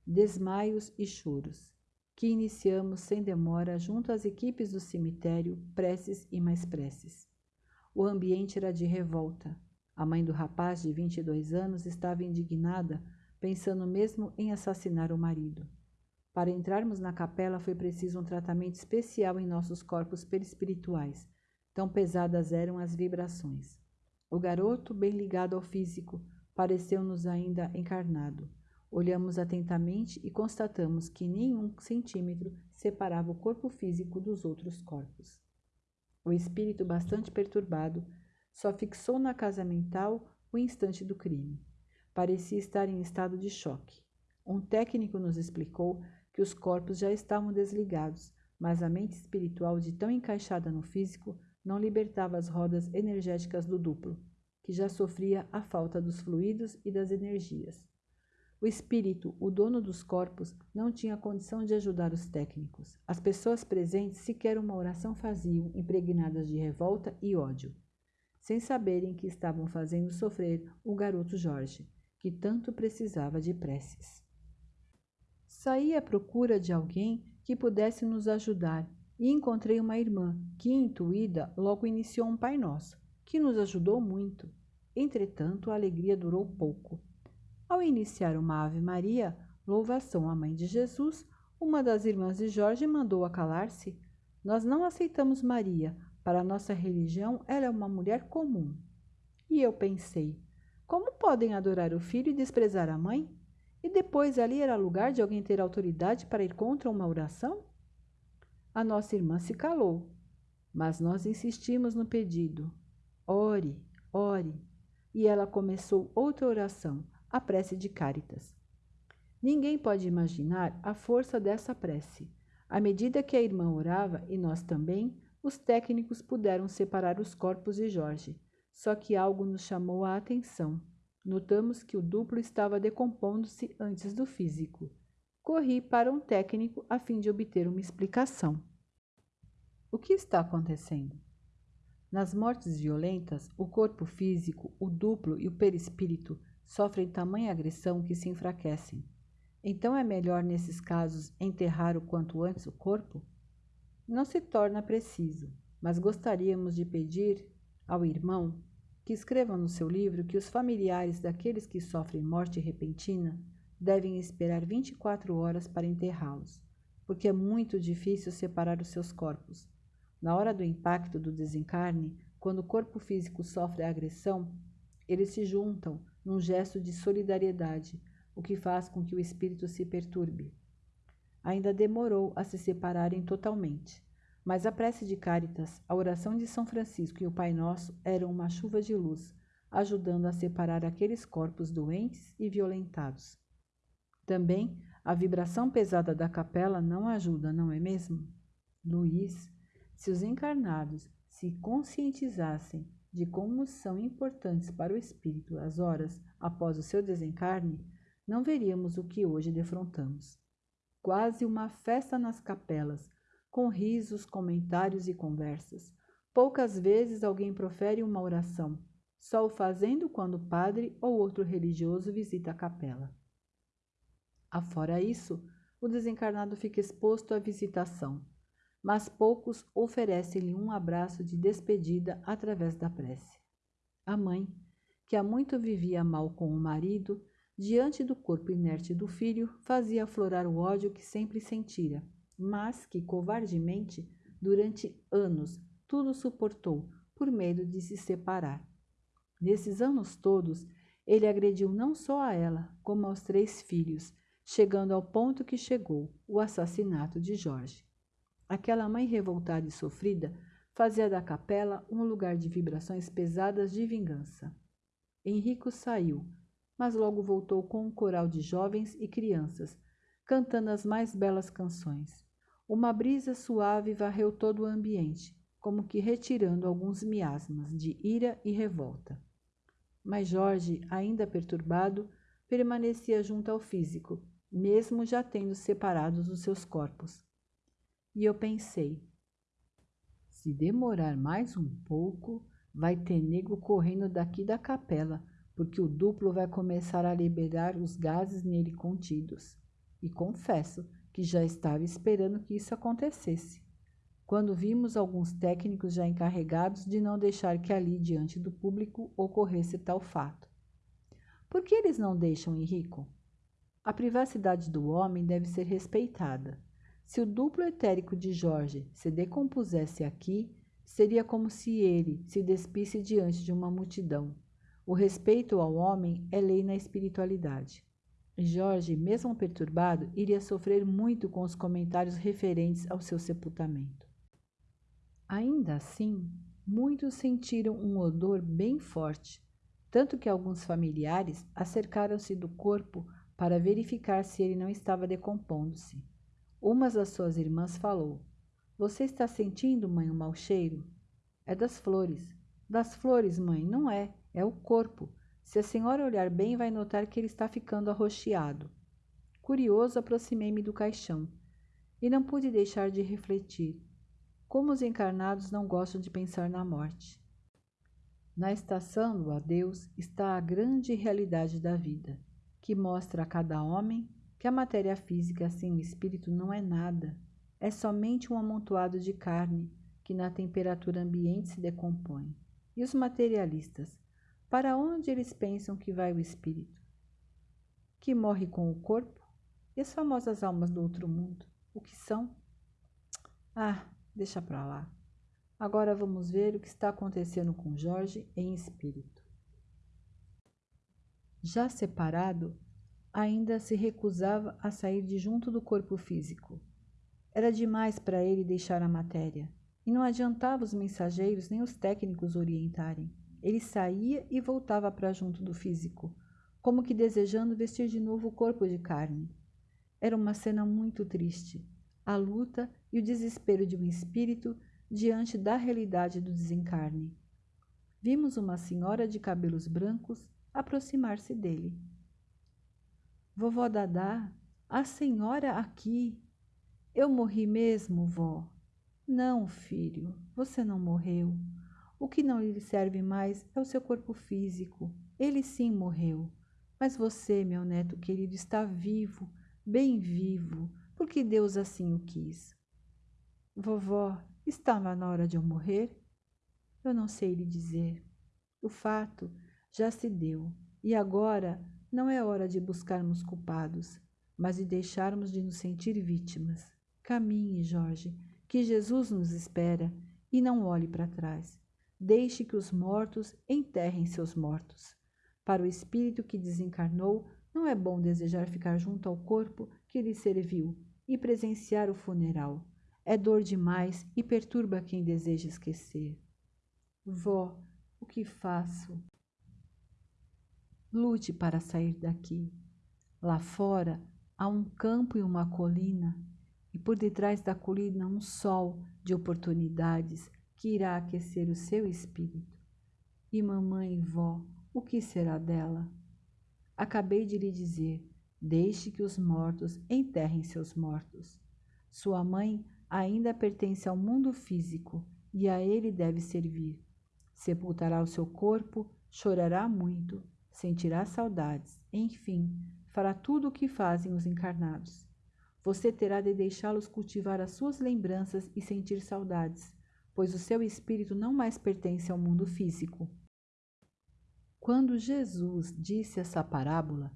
desmaios e choros que iniciamos sem demora junto às equipes do cemitério, preces e mais preces. O ambiente era de revolta. A mãe do rapaz de 22 anos estava indignada, pensando mesmo em assassinar o marido. Para entrarmos na capela foi preciso um tratamento especial em nossos corpos perispirituais, tão pesadas eram as vibrações. O garoto, bem ligado ao físico, pareceu-nos ainda encarnado. Olhamos atentamente e constatamos que nenhum centímetro separava o corpo físico dos outros corpos. O espírito, bastante perturbado, só fixou na casa mental o instante do crime. Parecia estar em estado de choque. Um técnico nos explicou que os corpos já estavam desligados, mas a mente espiritual, de tão encaixada no físico, não libertava as rodas energéticas do duplo, que já sofria a falta dos fluidos e das energias. O espírito, o dono dos corpos, não tinha condição de ajudar os técnicos. As pessoas presentes sequer uma oração faziam, impregnadas de revolta e ódio, sem saberem que estavam fazendo sofrer o garoto Jorge, que tanto precisava de preces. Saí à procura de alguém que pudesse nos ajudar e encontrei uma irmã que, intuída, logo iniciou um Pai Nosso, que nos ajudou muito. Entretanto, a alegria durou pouco. Ao iniciar uma Ave Maria, louvação à Mãe de Jesus, uma das irmãs de Jorge mandou calar-se. Nós não aceitamos Maria. Para nossa religião, ela é uma mulher comum. E eu pensei: como podem adorar o filho e desprezar a mãe? E depois ali era lugar de alguém ter autoridade para ir contra uma oração? A nossa irmã se calou, mas nós insistimos no pedido. Ore, ore. E ela começou outra oração, a prece de Cáritas. Ninguém pode imaginar a força dessa prece. À medida que a irmã orava, e nós também, os técnicos puderam separar os corpos de Jorge. Só que algo nos chamou a atenção. Notamos que o duplo estava decompondo-se antes do físico. Corri para um técnico a fim de obter uma explicação. O que está acontecendo? Nas mortes violentas, o corpo físico, o duplo e o perispírito sofrem tamanha agressão que se enfraquecem. Então é melhor, nesses casos, enterrar o quanto antes o corpo? Não se torna preciso, mas gostaríamos de pedir ao irmão que escreva no seu livro que os familiares daqueles que sofrem morte repentina devem esperar 24 horas para enterrá-los, porque é muito difícil separar os seus corpos. Na hora do impacto do desencarne, quando o corpo físico sofre a agressão, eles se juntam num gesto de solidariedade, o que faz com que o espírito se perturbe. Ainda demorou a se separarem totalmente. Mas a prece de Cáritas, a oração de São Francisco e o Pai Nosso eram uma chuva de luz, ajudando a separar aqueles corpos doentes e violentados. Também a vibração pesada da capela não ajuda, não é mesmo? Luiz, se os encarnados se conscientizassem de como são importantes para o espírito as horas após o seu desencarne, não veríamos o que hoje defrontamos. Quase uma festa nas capelas, com risos, comentários e conversas. Poucas vezes alguém profere uma oração, só o fazendo quando o padre ou outro religioso visita a capela. Afora isso, o desencarnado fica exposto à visitação, mas poucos oferecem-lhe um abraço de despedida através da prece. A mãe, que há muito vivia mal com o marido, diante do corpo inerte do filho, fazia aflorar o ódio que sempre sentira mas que covardemente, durante anos, tudo suportou por medo de se separar. Nesses anos todos, ele agrediu não só a ela, como aos três filhos, chegando ao ponto que chegou o assassinato de Jorge. Aquela mãe revoltada e sofrida fazia da capela um lugar de vibrações pesadas de vingança. Henrico saiu, mas logo voltou com um coral de jovens e crianças, cantando as mais belas canções. Uma brisa suave varreu todo o ambiente, como que retirando alguns miasmas de ira e revolta. Mas Jorge, ainda perturbado, permanecia junto ao físico, mesmo já tendo separados os seus corpos. E eu pensei: se demorar mais um pouco, vai ter nego correndo daqui da capela, porque o duplo vai começar a liberar os gases nele contidos. E confesso que já estava esperando que isso acontecesse, quando vimos alguns técnicos já encarregados de não deixar que ali diante do público ocorresse tal fato. Por que eles não deixam, Henrico? A privacidade do homem deve ser respeitada. Se o duplo etérico de Jorge se decompusesse aqui, seria como se ele se despisse diante de uma multidão. O respeito ao homem é lei na espiritualidade. Jorge, mesmo perturbado, iria sofrer muito com os comentários referentes ao seu sepultamento. Ainda assim, muitos sentiram um odor bem forte, tanto que alguns familiares acercaram-se do corpo para verificar se ele não estava decompondo-se. Uma das suas irmãs falou: Você está sentindo, mãe, um mau cheiro? É das flores. Das flores, mãe, não é, é o corpo. Se a senhora olhar bem, vai notar que ele está ficando arroxeado. Curioso, aproximei-me do caixão e não pude deixar de refletir. Como os encarnados não gostam de pensar na morte. Na estação do adeus está a grande realidade da vida, que mostra a cada homem que a matéria física sem o espírito não é nada, é somente um amontoado de carne que na temperatura ambiente se decompõe. E os materialistas, para onde eles pensam que vai o espírito? Que morre com o corpo? E as famosas almas do outro mundo? O que são? Ah, deixa para lá. Agora vamos ver o que está acontecendo com Jorge em espírito. Já separado, ainda se recusava a sair de junto do corpo físico. Era demais para ele deixar a matéria, e não adiantava os mensageiros nem os técnicos orientarem. Ele saía e voltava para junto do físico, como que desejando vestir de novo o corpo de carne. Era uma cena muito triste, a luta e o desespero de um espírito diante da realidade do desencarne. Vimos uma senhora de cabelos brancos aproximar-se dele. Vovó Dadá, a senhora aqui. Eu morri mesmo, vó. Não, filho, você não morreu. O que não lhe serve mais é o seu corpo físico. Ele sim morreu. Mas você, meu neto querido, está vivo, bem vivo, porque Deus assim o quis. Vovó, estava na hora de eu morrer? Eu não sei lhe dizer. O fato já se deu, e agora não é hora de buscarmos culpados, mas de deixarmos de nos sentir vítimas. Caminhe, Jorge, que Jesus nos espera, e não olhe para trás. Deixe que os mortos enterrem seus mortos. Para o espírito que desencarnou, não é bom desejar ficar junto ao corpo que lhe serviu e presenciar o funeral. É dor demais e perturba quem deseja esquecer. Vó, o que faço? Lute para sair daqui. Lá fora há um campo e uma colina, e por detrás da colina um sol de oportunidades que irá aquecer o seu espírito. E mamãe e vó, o que será dela? Acabei de lhe dizer: deixe que os mortos enterrem seus mortos. Sua mãe ainda pertence ao mundo físico e a ele deve servir. Sepultará o seu corpo, chorará muito, sentirá saudades, enfim, fará tudo o que fazem os encarnados. Você terá de deixá-los cultivar as suas lembranças e sentir saudades, pois o seu espírito não mais pertence ao mundo físico. Quando Jesus disse essa parábola,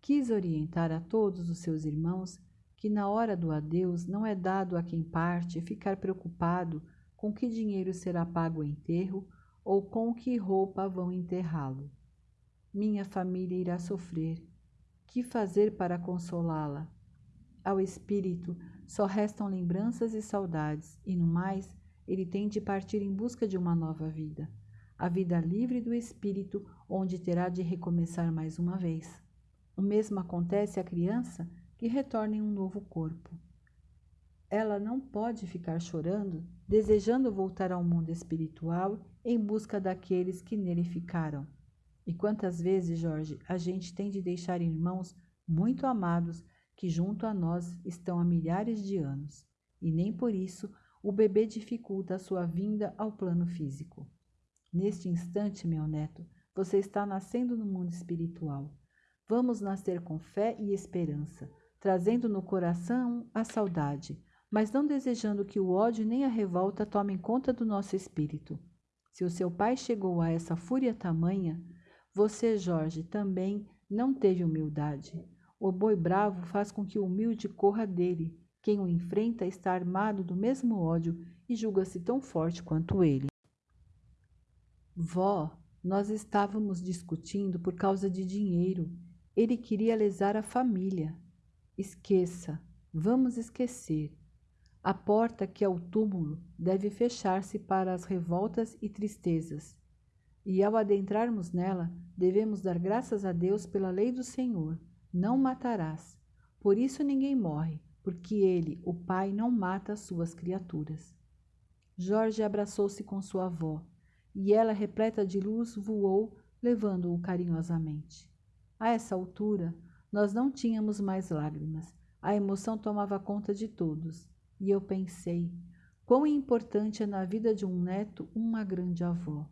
quis orientar a todos os seus irmãos que na hora do adeus não é dado a quem parte ficar preocupado com que dinheiro será pago o enterro ou com que roupa vão enterrá-lo. Minha família irá sofrer. Que fazer para consolá-la? Ao espírito só restam lembranças e saudades, e no mais, ele tem de partir em busca de uma nova vida a vida livre do espírito, onde terá de recomeçar mais uma vez. O mesmo acontece à criança que retorna em um novo corpo. Ela não pode ficar chorando, desejando voltar ao mundo espiritual em busca daqueles que nele ficaram. E quantas vezes, Jorge, a gente tem de deixar irmãos muito amados que junto a nós estão há milhares de anos, e nem por isso o bebê dificulta a sua vinda ao plano físico. Neste instante, meu neto, você está nascendo no mundo espiritual. Vamos nascer com fé e esperança, trazendo no coração a saudade, mas não desejando que o ódio nem a revolta tomem conta do nosso espírito. Se o seu pai chegou a essa fúria tamanha, você, Jorge, também não teve humildade. O boi bravo faz com que o humilde corra dele. Quem o enfrenta está armado do mesmo ódio e julga-se tão forte quanto ele. Vó, nós estávamos discutindo por causa de dinheiro. Ele queria lesar a família. Esqueça, vamos esquecer. A porta que é o túmulo deve fechar-se para as revoltas e tristezas. E ao adentrarmos nela, devemos dar graças a Deus pela lei do Senhor: não matarás. Por isso ninguém morre, porque ele, o Pai, não mata as suas criaturas. Jorge abraçou-se com sua avó e ela, repleta de luz, voou, levando-o carinhosamente. A essa altura, nós não tínhamos mais lágrimas. A emoção tomava conta de todos. E eu pensei, quão importante é na vida de um neto uma grande avó.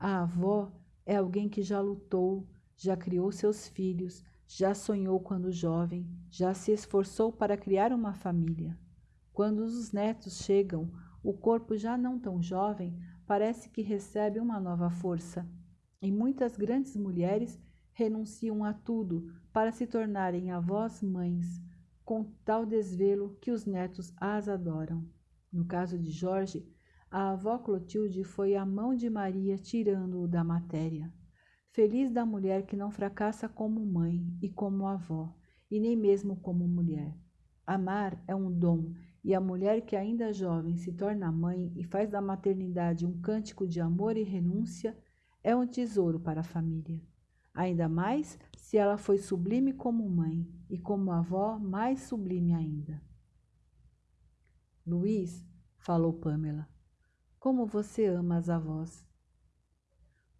A avó é alguém que já lutou, já criou seus filhos, já sonhou quando jovem, já se esforçou para criar uma família. Quando os netos chegam, o corpo já não tão jovem parece que recebe uma nova força. E muitas grandes mulheres renunciam a tudo para se tornarem avós mães, com tal desvelo que os netos as adoram. No caso de Jorge, a avó Clotilde foi a mão de Maria tirando-o da matéria. Feliz da mulher que não fracassa como mãe e como avó, e nem mesmo como mulher. Amar é um dom, e a mulher que ainda jovem se torna mãe e faz da maternidade um cântico de amor e renúncia é um tesouro para a família. Ainda mais se ela foi sublime como mãe e como avó mais sublime ainda. Luiz, falou Pamela, como você ama as avós.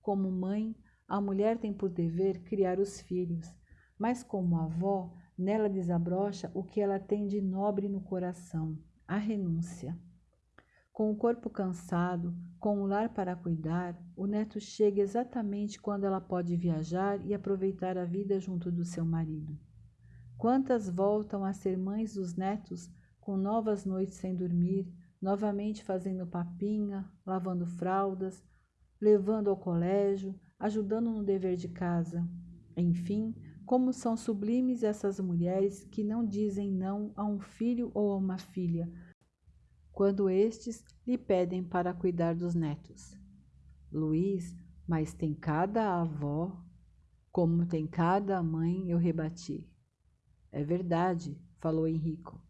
Como mãe, a mulher tem por dever criar os filhos, mas como avó, nela desabrocha o que ela tem de nobre no coração, a renúncia. Com o corpo cansado, com o lar para cuidar, o neto chega exatamente quando ela pode viajar e aproveitar a vida junto do seu marido. Quantas voltam a ser mães dos netos com novas noites sem dormir, novamente fazendo papinha, lavando fraldas, levando ao colégio, ajudando no dever de casa. Enfim, como são sublimes essas mulheres que não dizem não a um filho ou a uma filha, quando estes lhe pedem para cuidar dos netos. Luiz, mas tem cada avó, como tem cada mãe, eu rebati. É verdade, falou Henrico.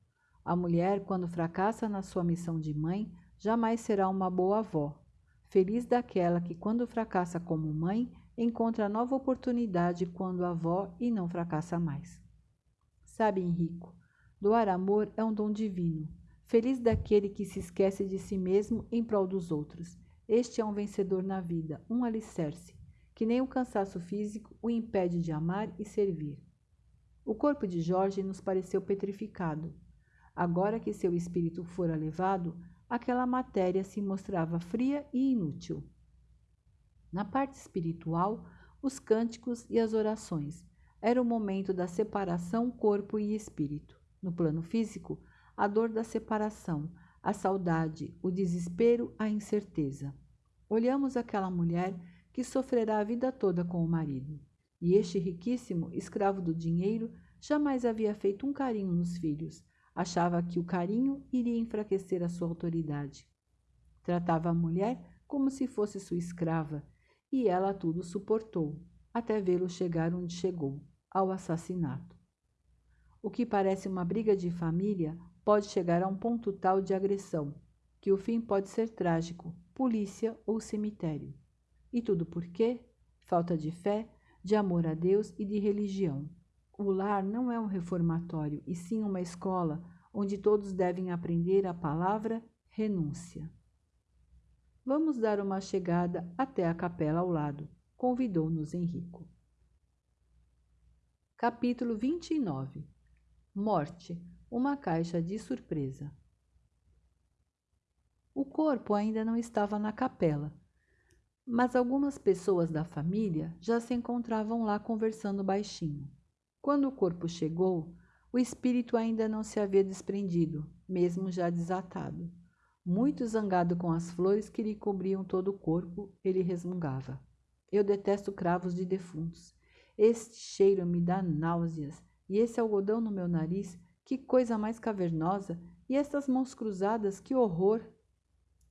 A mulher, quando fracassa na sua missão de mãe, jamais será uma boa avó. Feliz daquela que, quando fracassa como mãe, encontra nova oportunidade quando avó e não fracassa mais. Sabe, Henrico, doar amor é um dom divino. Feliz daquele que se esquece de si mesmo em prol dos outros. Este é um vencedor na vida, um alicerce, que nem o cansaço físico o impede de amar e servir. O corpo de Jorge nos pareceu petrificado. Agora que seu espírito fora levado, aquela matéria se mostrava fria e inútil. Na parte espiritual, os cânticos e as orações. Era o momento da separação corpo e espírito. No plano físico, a dor da separação, a saudade, o desespero, a incerteza. Olhamos aquela mulher que sofrerá a vida toda com o marido. E este riquíssimo, escravo do dinheiro, jamais havia feito um carinho nos filhos, Achava que o carinho iria enfraquecer a sua autoridade. Tratava a mulher como se fosse sua escrava, e ela tudo suportou, até vê-lo chegar onde chegou, ao assassinato. O que parece uma briga de família pode chegar a um ponto tal de agressão que o fim pode ser trágico, polícia ou cemitério. E tudo por quê? Falta de fé, de amor a Deus e de religião. O lar não é um reformatório, e sim uma escola onde todos devem aprender a palavra renúncia. Vamos dar uma chegada até a capela ao lado, convidou-nos Henrico. Capítulo 29 Morte uma caixa de surpresa. O corpo ainda não estava na capela, mas algumas pessoas da família já se encontravam lá conversando baixinho. Quando o corpo chegou, o espírito ainda não se havia desprendido, mesmo já desatado. Muito zangado com as flores que lhe cobriam todo o corpo, ele resmungava. Eu detesto cravos de defuntos. Este cheiro me dá náuseas, e esse algodão no meu nariz, que coisa mais cavernosa, e estas mãos cruzadas, que horror!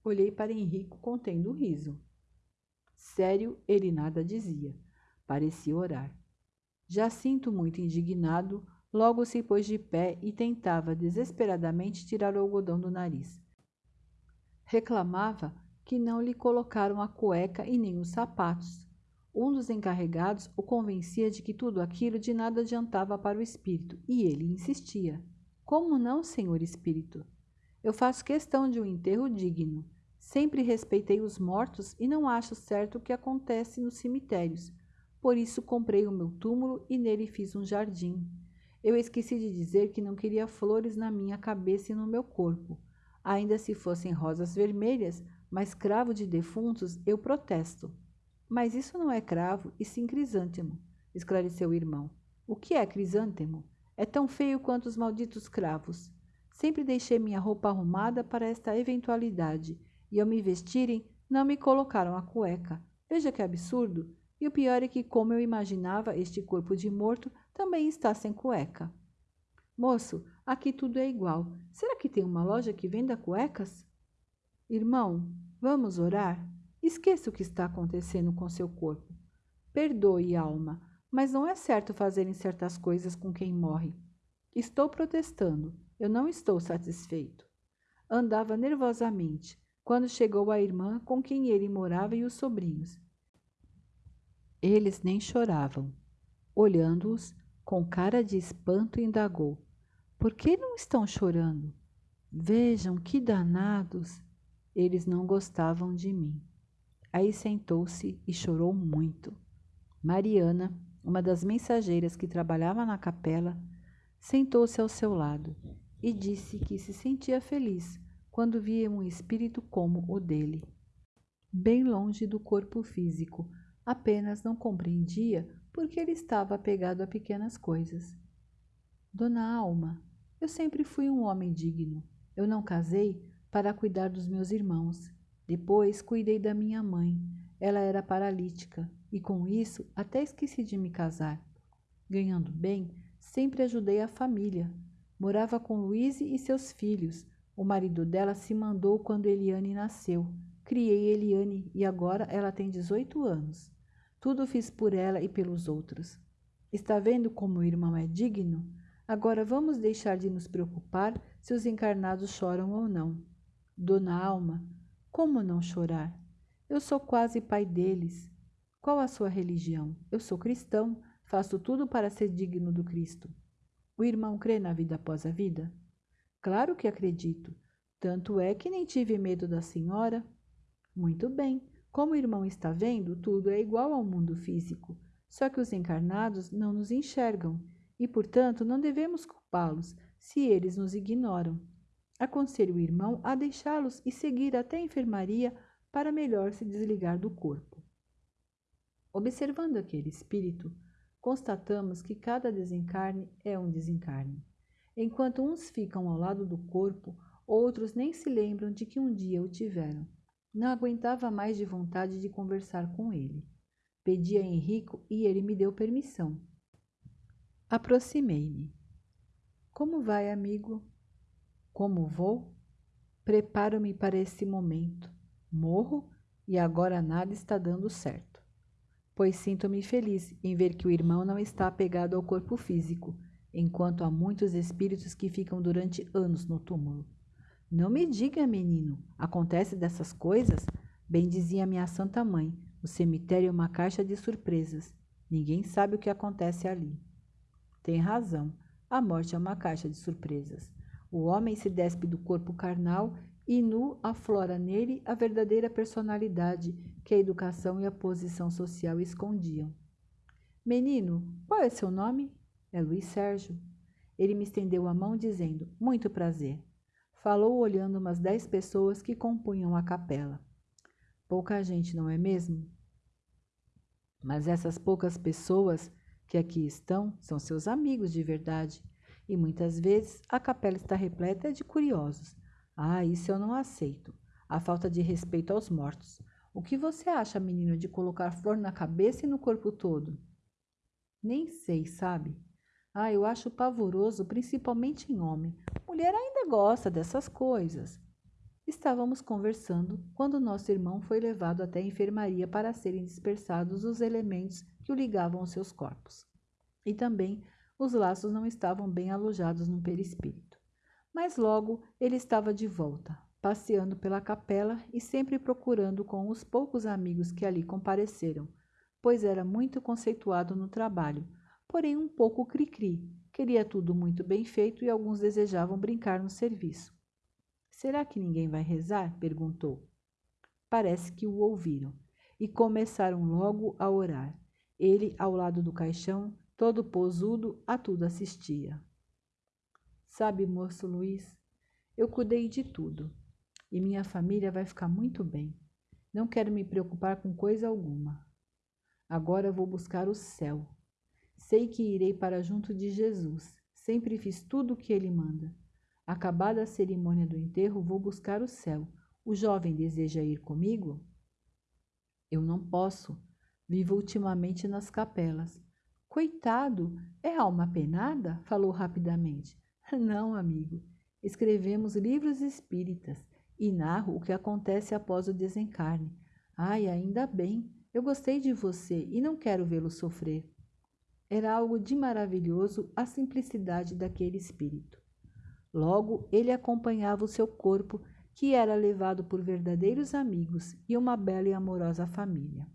Olhei para Henrico contendo o riso. Sério, ele nada dizia. Parecia orar. Já sinto muito indignado, logo se pôs de pé e tentava desesperadamente tirar o algodão do nariz. Reclamava que não lhe colocaram a cueca e nem os sapatos. Um dos encarregados o convencia de que tudo aquilo de nada adiantava para o espírito, e ele insistia. Como não, senhor espírito? Eu faço questão de um enterro digno. Sempre respeitei os mortos e não acho certo o que acontece nos cemitérios. Por isso comprei o meu túmulo e nele fiz um jardim. Eu esqueci de dizer que não queria flores na minha cabeça e no meu corpo. Ainda se fossem rosas vermelhas, mas cravo de defuntos, eu protesto. Mas isso não é cravo, e sim crisântemo, esclareceu o irmão. O que é crisântemo? É tão feio quanto os malditos cravos. Sempre deixei minha roupa arrumada para esta eventualidade, e ao me vestirem, não me colocaram a cueca. Veja que absurdo! E o pior é que, como eu imaginava, este corpo de morto também está sem cueca. Moço, aqui tudo é igual. Será que tem uma loja que venda cuecas? Irmão, vamos orar? Esqueça o que está acontecendo com seu corpo. Perdoe, alma, mas não é certo fazerem certas coisas com quem morre. Estou protestando. Eu não estou satisfeito. Andava nervosamente quando chegou a irmã com quem ele morava e os sobrinhos. Eles nem choravam. Olhando-os, com cara de espanto, indagou: Por que não estão chorando? Vejam que danados! Eles não gostavam de mim. Aí sentou-se e chorou muito. Mariana, uma das mensageiras que trabalhava na capela, sentou-se ao seu lado e disse que se sentia feliz quando via um espírito como o dele. Bem longe do corpo físico, apenas não compreendia porque ele estava apegado a pequenas coisas. Dona Alma, eu sempre fui um homem digno. Eu não casei para cuidar dos meus irmãos. Depois cuidei da minha mãe. Ela era paralítica e com isso até esqueci de me casar. Ganhando bem, sempre ajudei a família. Morava com Luíse e seus filhos. O marido dela se mandou quando Eliane nasceu. Criei Eliane e agora ela tem 18 anos. Tudo fiz por ela e pelos outros. Está vendo como o irmão é digno? Agora vamos deixar de nos preocupar se os encarnados choram ou não. Dona Alma, como não chorar? Eu sou quase pai deles. Qual a sua religião? Eu sou cristão, faço tudo para ser digno do Cristo. O irmão crê na vida após a vida? Claro que acredito. Tanto é que nem tive medo da senhora. Muito bem. Como o irmão está vendo, tudo é igual ao mundo físico, só que os encarnados não nos enxergam e, portanto, não devemos culpá-los se eles nos ignoram. Aconselho o irmão a deixá-los e seguir até a enfermaria para melhor se desligar do corpo. Observando aquele espírito, constatamos que cada desencarne é um desencarne. Enquanto uns ficam ao lado do corpo, outros nem se lembram de que um dia o tiveram. Não aguentava mais de vontade de conversar com ele. Pedi a Henrico e ele me deu permissão. Aproximei-me. Como vai, amigo? Como vou? Preparo-me para esse momento. Morro e agora nada está dando certo. Pois sinto-me feliz em ver que o irmão não está apegado ao corpo físico, enquanto há muitos espíritos que ficam durante anos no túmulo. Não me diga, menino, acontece dessas coisas? Bem dizia minha santa mãe, o cemitério é uma caixa de surpresas. Ninguém sabe o que acontece ali. Tem razão, a morte é uma caixa de surpresas. O homem se despe do corpo carnal e nu aflora nele a verdadeira personalidade que a educação e a posição social escondiam. Menino, qual é seu nome? É Luiz Sérgio. Ele me estendeu a mão dizendo: Muito prazer. Falou olhando umas dez pessoas que compunham a capela. Pouca gente, não é mesmo? Mas essas poucas pessoas que aqui estão são seus amigos de verdade. E muitas vezes a capela está repleta de curiosos. Ah, isso eu não aceito. A falta de respeito aos mortos. O que você acha, menino, de colocar flor na cabeça e no corpo todo? Nem sei, sabe? Ah, eu acho pavoroso, principalmente em homem. Mulher ainda gosta dessas coisas. Estávamos conversando quando nosso irmão foi levado até a enfermaria para serem dispersados os elementos que o ligavam aos seus corpos. E também os laços não estavam bem alojados no perispírito. Mas logo ele estava de volta, passeando pela capela e sempre procurando com os poucos amigos que ali compareceram, pois era muito conceituado no trabalho, porém um pouco cri-cri. Queria tudo muito bem feito e alguns desejavam brincar no serviço. Será que ninguém vai rezar? perguntou. Parece que o ouviram e começaram logo a orar. Ele, ao lado do caixão, todo posudo, a tudo assistia. Sabe, moço Luiz, eu cuidei de tudo e minha família vai ficar muito bem. Não quero me preocupar com coisa alguma. Agora vou buscar o céu Sei que irei para junto de Jesus. Sempre fiz tudo o que ele manda. Acabada a cerimônia do enterro, vou buscar o céu. O jovem deseja ir comigo? Eu não posso. Vivo ultimamente nas capelas. Coitado, é alma penada? Falou rapidamente. <laughs> Não, amigo. Escrevemos livros espíritas e narro o que acontece após o desencarne. Ai, ainda bem. eu gostei de você e não quero vê-lo sofrer. Era algo de maravilhoso a simplicidade daquele espírito. Logo, ele acompanhava o seu corpo, que era levado por verdadeiros amigos e uma bela e amorosa família.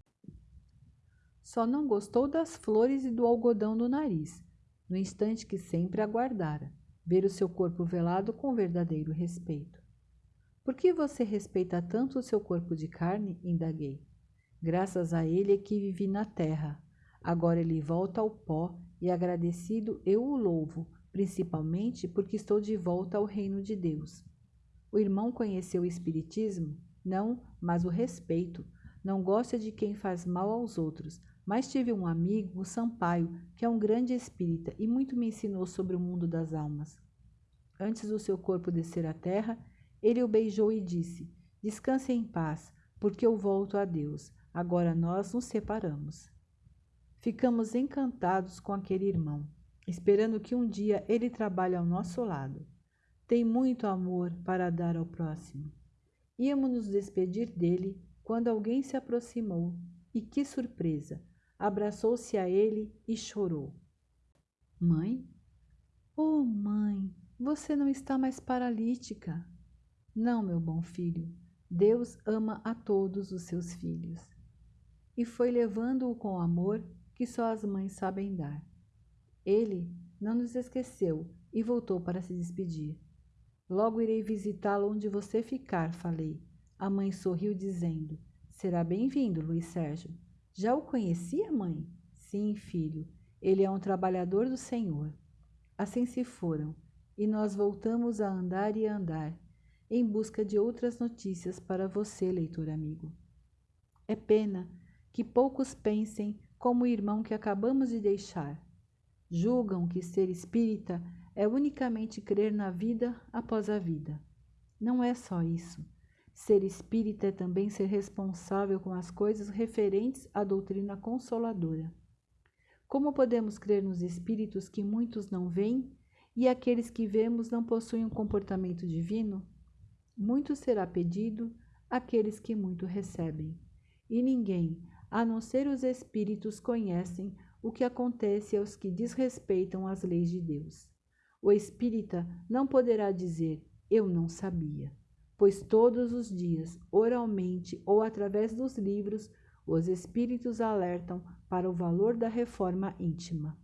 Só não gostou das flores e do algodão no nariz, no instante que sempre aguardara, ver o seu corpo velado com verdadeiro respeito. Por que você respeita tanto o seu corpo de carne? indaguei. Graças a ele é que vivi na terra. Agora ele volta ao pó e agradecido eu o louvo, principalmente porque estou de volta ao reino de Deus. O irmão conheceu o Espiritismo? Não, mas o respeito. Não gosta de quem faz mal aos outros, mas tive um amigo, o Sampaio, que é um grande espírita e muito me ensinou sobre o mundo das almas. Antes do seu corpo descer à terra, ele o beijou e disse: Descanse em paz, porque eu volto a Deus. Agora nós nos separamos. Ficamos encantados com aquele irmão, esperando que um dia ele trabalhe ao nosso lado. Tem muito amor para dar ao próximo. Íamos nos despedir dele quando alguém se aproximou e que surpresa! abraçou-se a ele e chorou. Mãe? Oh, mãe, você não está mais paralítica. Não, meu bom filho, Deus ama a todos os seus filhos. E foi levando-o com amor que só as mães sabem dar. Ele não nos esqueceu e voltou para se despedir. Logo irei visitá-lo onde você ficar, falei. A mãe sorriu, dizendo: Será bem-vindo, Luiz Sérgio. Já o conhecia, mãe? Sim, filho. Ele é um trabalhador do Senhor. Assim se foram, e nós voltamos a andar e a andar, em busca de outras notícias para você, leitor amigo. É pena que poucos pensem como o irmão que acabamos de deixar. Julgam que ser espírita é unicamente crer na vida após a vida. Não é só isso. Ser espírita é também ser responsável com as coisas referentes à doutrina consoladora. Como podemos crer nos espíritos que muitos não veem e aqueles que vemos não possuem um comportamento divino? Muito será pedido àqueles que muito recebem. E ninguém, a não ser os espíritos, conhecem o que acontece aos que desrespeitam as leis de Deus. O espírita não poderá dizer: Eu não sabia pois todos os dias, oralmente ou através dos livros, os espíritos alertam para o valor da reforma íntima.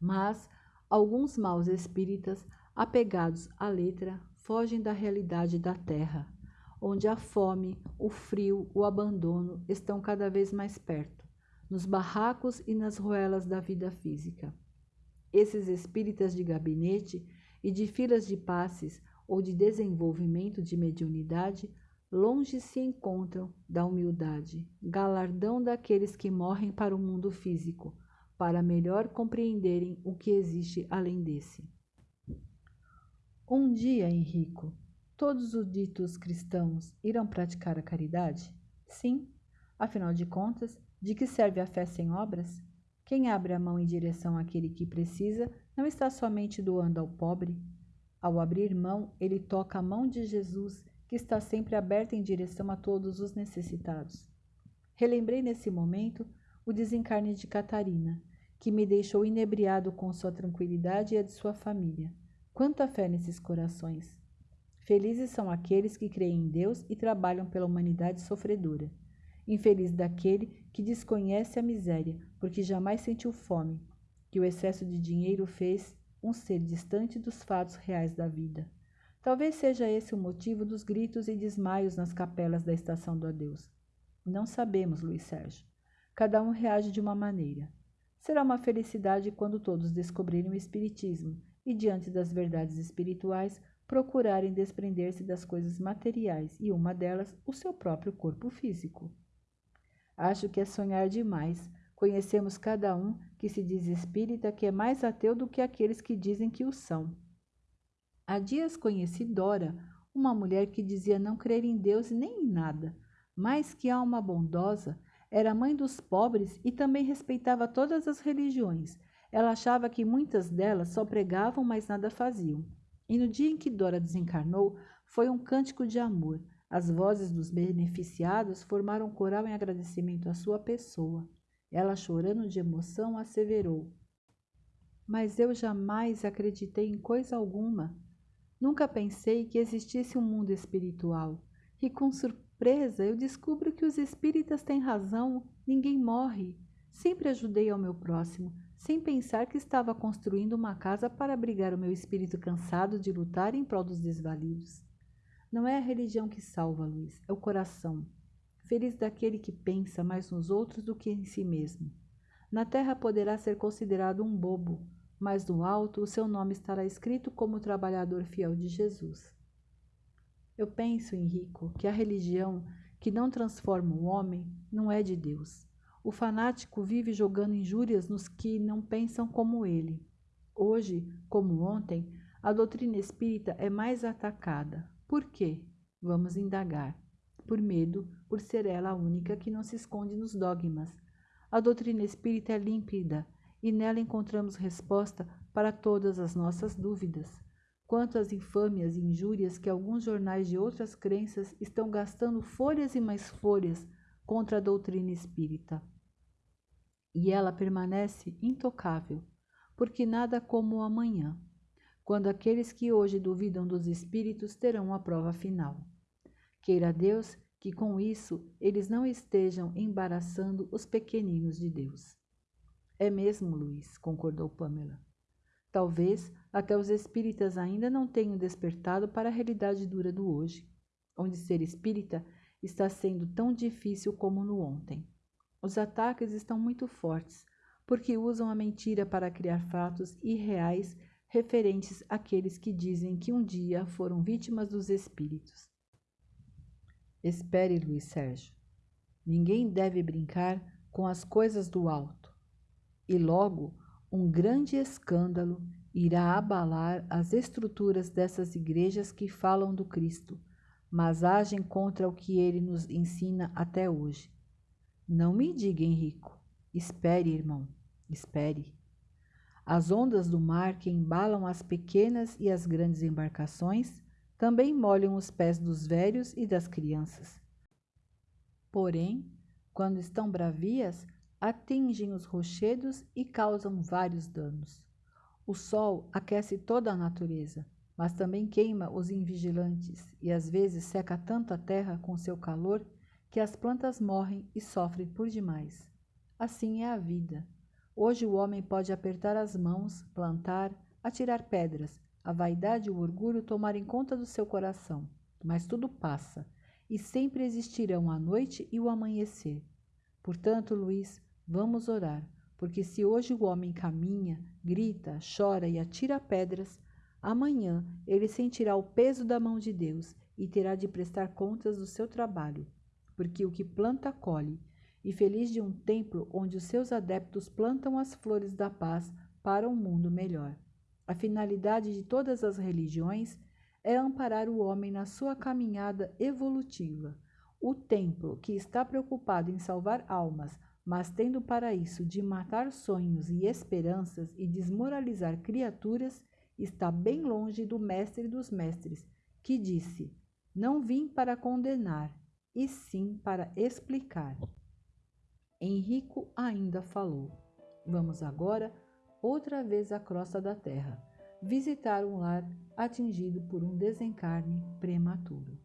Mas alguns maus espíritas, apegados à letra, fogem da realidade da terra, onde a fome, o frio, o abandono estão cada vez mais perto, nos barracos e nas ruelas da vida física. Esses espíritas de gabinete e de filas de passes ou de desenvolvimento de mediunidade, longe se encontram da humildade, galardão daqueles que morrem para o mundo físico, para melhor compreenderem o que existe além desse. Um dia, Henrico, todos os ditos cristãos irão praticar a caridade? Sim, afinal de contas, de que serve a fé sem obras? Quem abre a mão em direção àquele que precisa não está somente doando ao pobre, ao abrir mão, ele toca a mão de Jesus, que está sempre aberta em direção a todos os necessitados. Relembrei nesse momento o desencarne de Catarina, que me deixou inebriado com sua tranquilidade e a de sua família. Quanta fé nesses corações! Felizes são aqueles que creem em Deus e trabalham pela humanidade sofredora. Infeliz daquele que desconhece a miséria, porque jamais sentiu fome, que o excesso de dinheiro fez um ser distante dos fatos reais da vida. Talvez seja esse o motivo dos gritos e desmaios nas capelas da estação do adeus. Não sabemos, Luiz Sérgio. Cada um reage de uma maneira. Será uma felicidade quando todos descobrirem o Espiritismo e, diante das verdades espirituais, procurarem desprender-se das coisas materiais e, uma delas, o seu próprio corpo físico. Acho que é sonhar demais Conhecemos cada um que se diz espírita que é mais ateu do que aqueles que dizem que o são. Há dias conheci Dora, uma mulher que dizia não crer em Deus nem em nada, mas que alma bondosa, era mãe dos pobres e também respeitava todas as religiões. Ela achava que muitas delas só pregavam, mas nada faziam. E no dia em que Dora desencarnou, foi um cântico de amor. As vozes dos beneficiados formaram coral em agradecimento à sua pessoa. Ela, chorando de emoção, asseverou: Mas eu jamais acreditei em coisa alguma. Nunca pensei que existisse um mundo espiritual. E com surpresa eu descubro que os espíritas têm razão: ninguém morre. Sempre ajudei ao meu próximo, sem pensar que estava construindo uma casa para abrigar o meu espírito cansado de lutar em prol dos desvalidos. Não é a religião que salva, Luiz, é o coração. Feliz daquele que pensa mais nos outros do que em si mesmo. Na terra poderá ser considerado um bobo, mas no alto o seu nome estará escrito como trabalhador fiel de Jesus. Eu penso, Henrico, que a religião que não transforma o homem não é de Deus. O fanático vive jogando injúrias nos que não pensam como ele. Hoje, como ontem, a doutrina espírita é mais atacada, por quê? Vamos indagar. Por medo, por ser ela a única que não se esconde nos dogmas. A doutrina espírita é límpida e nela encontramos resposta para todas as nossas dúvidas. Quanto às infâmias e injúrias que alguns jornais de outras crenças estão gastando folhas e mais folhas contra a doutrina espírita. E ela permanece intocável, porque nada como o amanhã quando aqueles que hoje duvidam dos espíritos terão a prova final. Queira Deus que com isso eles não estejam embaraçando os pequeninos de Deus. É mesmo, Luiz, concordou Pamela. Talvez até os espíritas ainda não tenham despertado para a realidade dura do hoje, onde ser espírita está sendo tão difícil como no ontem. Os ataques estão muito fortes, porque usam a mentira para criar fatos irreais referentes àqueles que dizem que um dia foram vítimas dos espíritos. Espere, Luiz Sérgio. Ninguém deve brincar com as coisas do alto. E logo um grande escândalo irá abalar as estruturas dessas igrejas que falam do Cristo, mas agem contra o que ele nos ensina até hoje. Não me diga, Henrico. Espere, irmão, espere. As ondas do mar que embalam as pequenas e as grandes embarcações também molham os pés dos velhos e das crianças. Porém, quando estão bravias, atingem os rochedos e causam vários danos. O sol aquece toda a natureza, mas também queima os invigilantes e às vezes seca tanto a terra com seu calor que as plantas morrem e sofrem por demais. Assim é a vida. Hoje o homem pode apertar as mãos, plantar, atirar pedras, a vaidade e o orgulho tomarem conta do seu coração, mas tudo passa, e sempre existirão a noite e o amanhecer. Portanto, Luiz, vamos orar, porque se hoje o homem caminha, grita, chora e atira pedras, amanhã ele sentirá o peso da mão de Deus e terá de prestar contas do seu trabalho, porque o que planta colhe, e feliz de um templo onde os seus adeptos plantam as flores da paz para um mundo melhor. A finalidade de todas as religiões é amparar o homem na sua caminhada evolutiva. O templo, que está preocupado em salvar almas, mas tendo para isso de matar sonhos e esperanças e desmoralizar criaturas, está bem longe do Mestre dos Mestres, que disse: Não vim para condenar, e sim para explicar. Henrico ainda falou. Vamos agora outra vez à crosta da terra, visitar um lar atingido por um desencarne prematuro.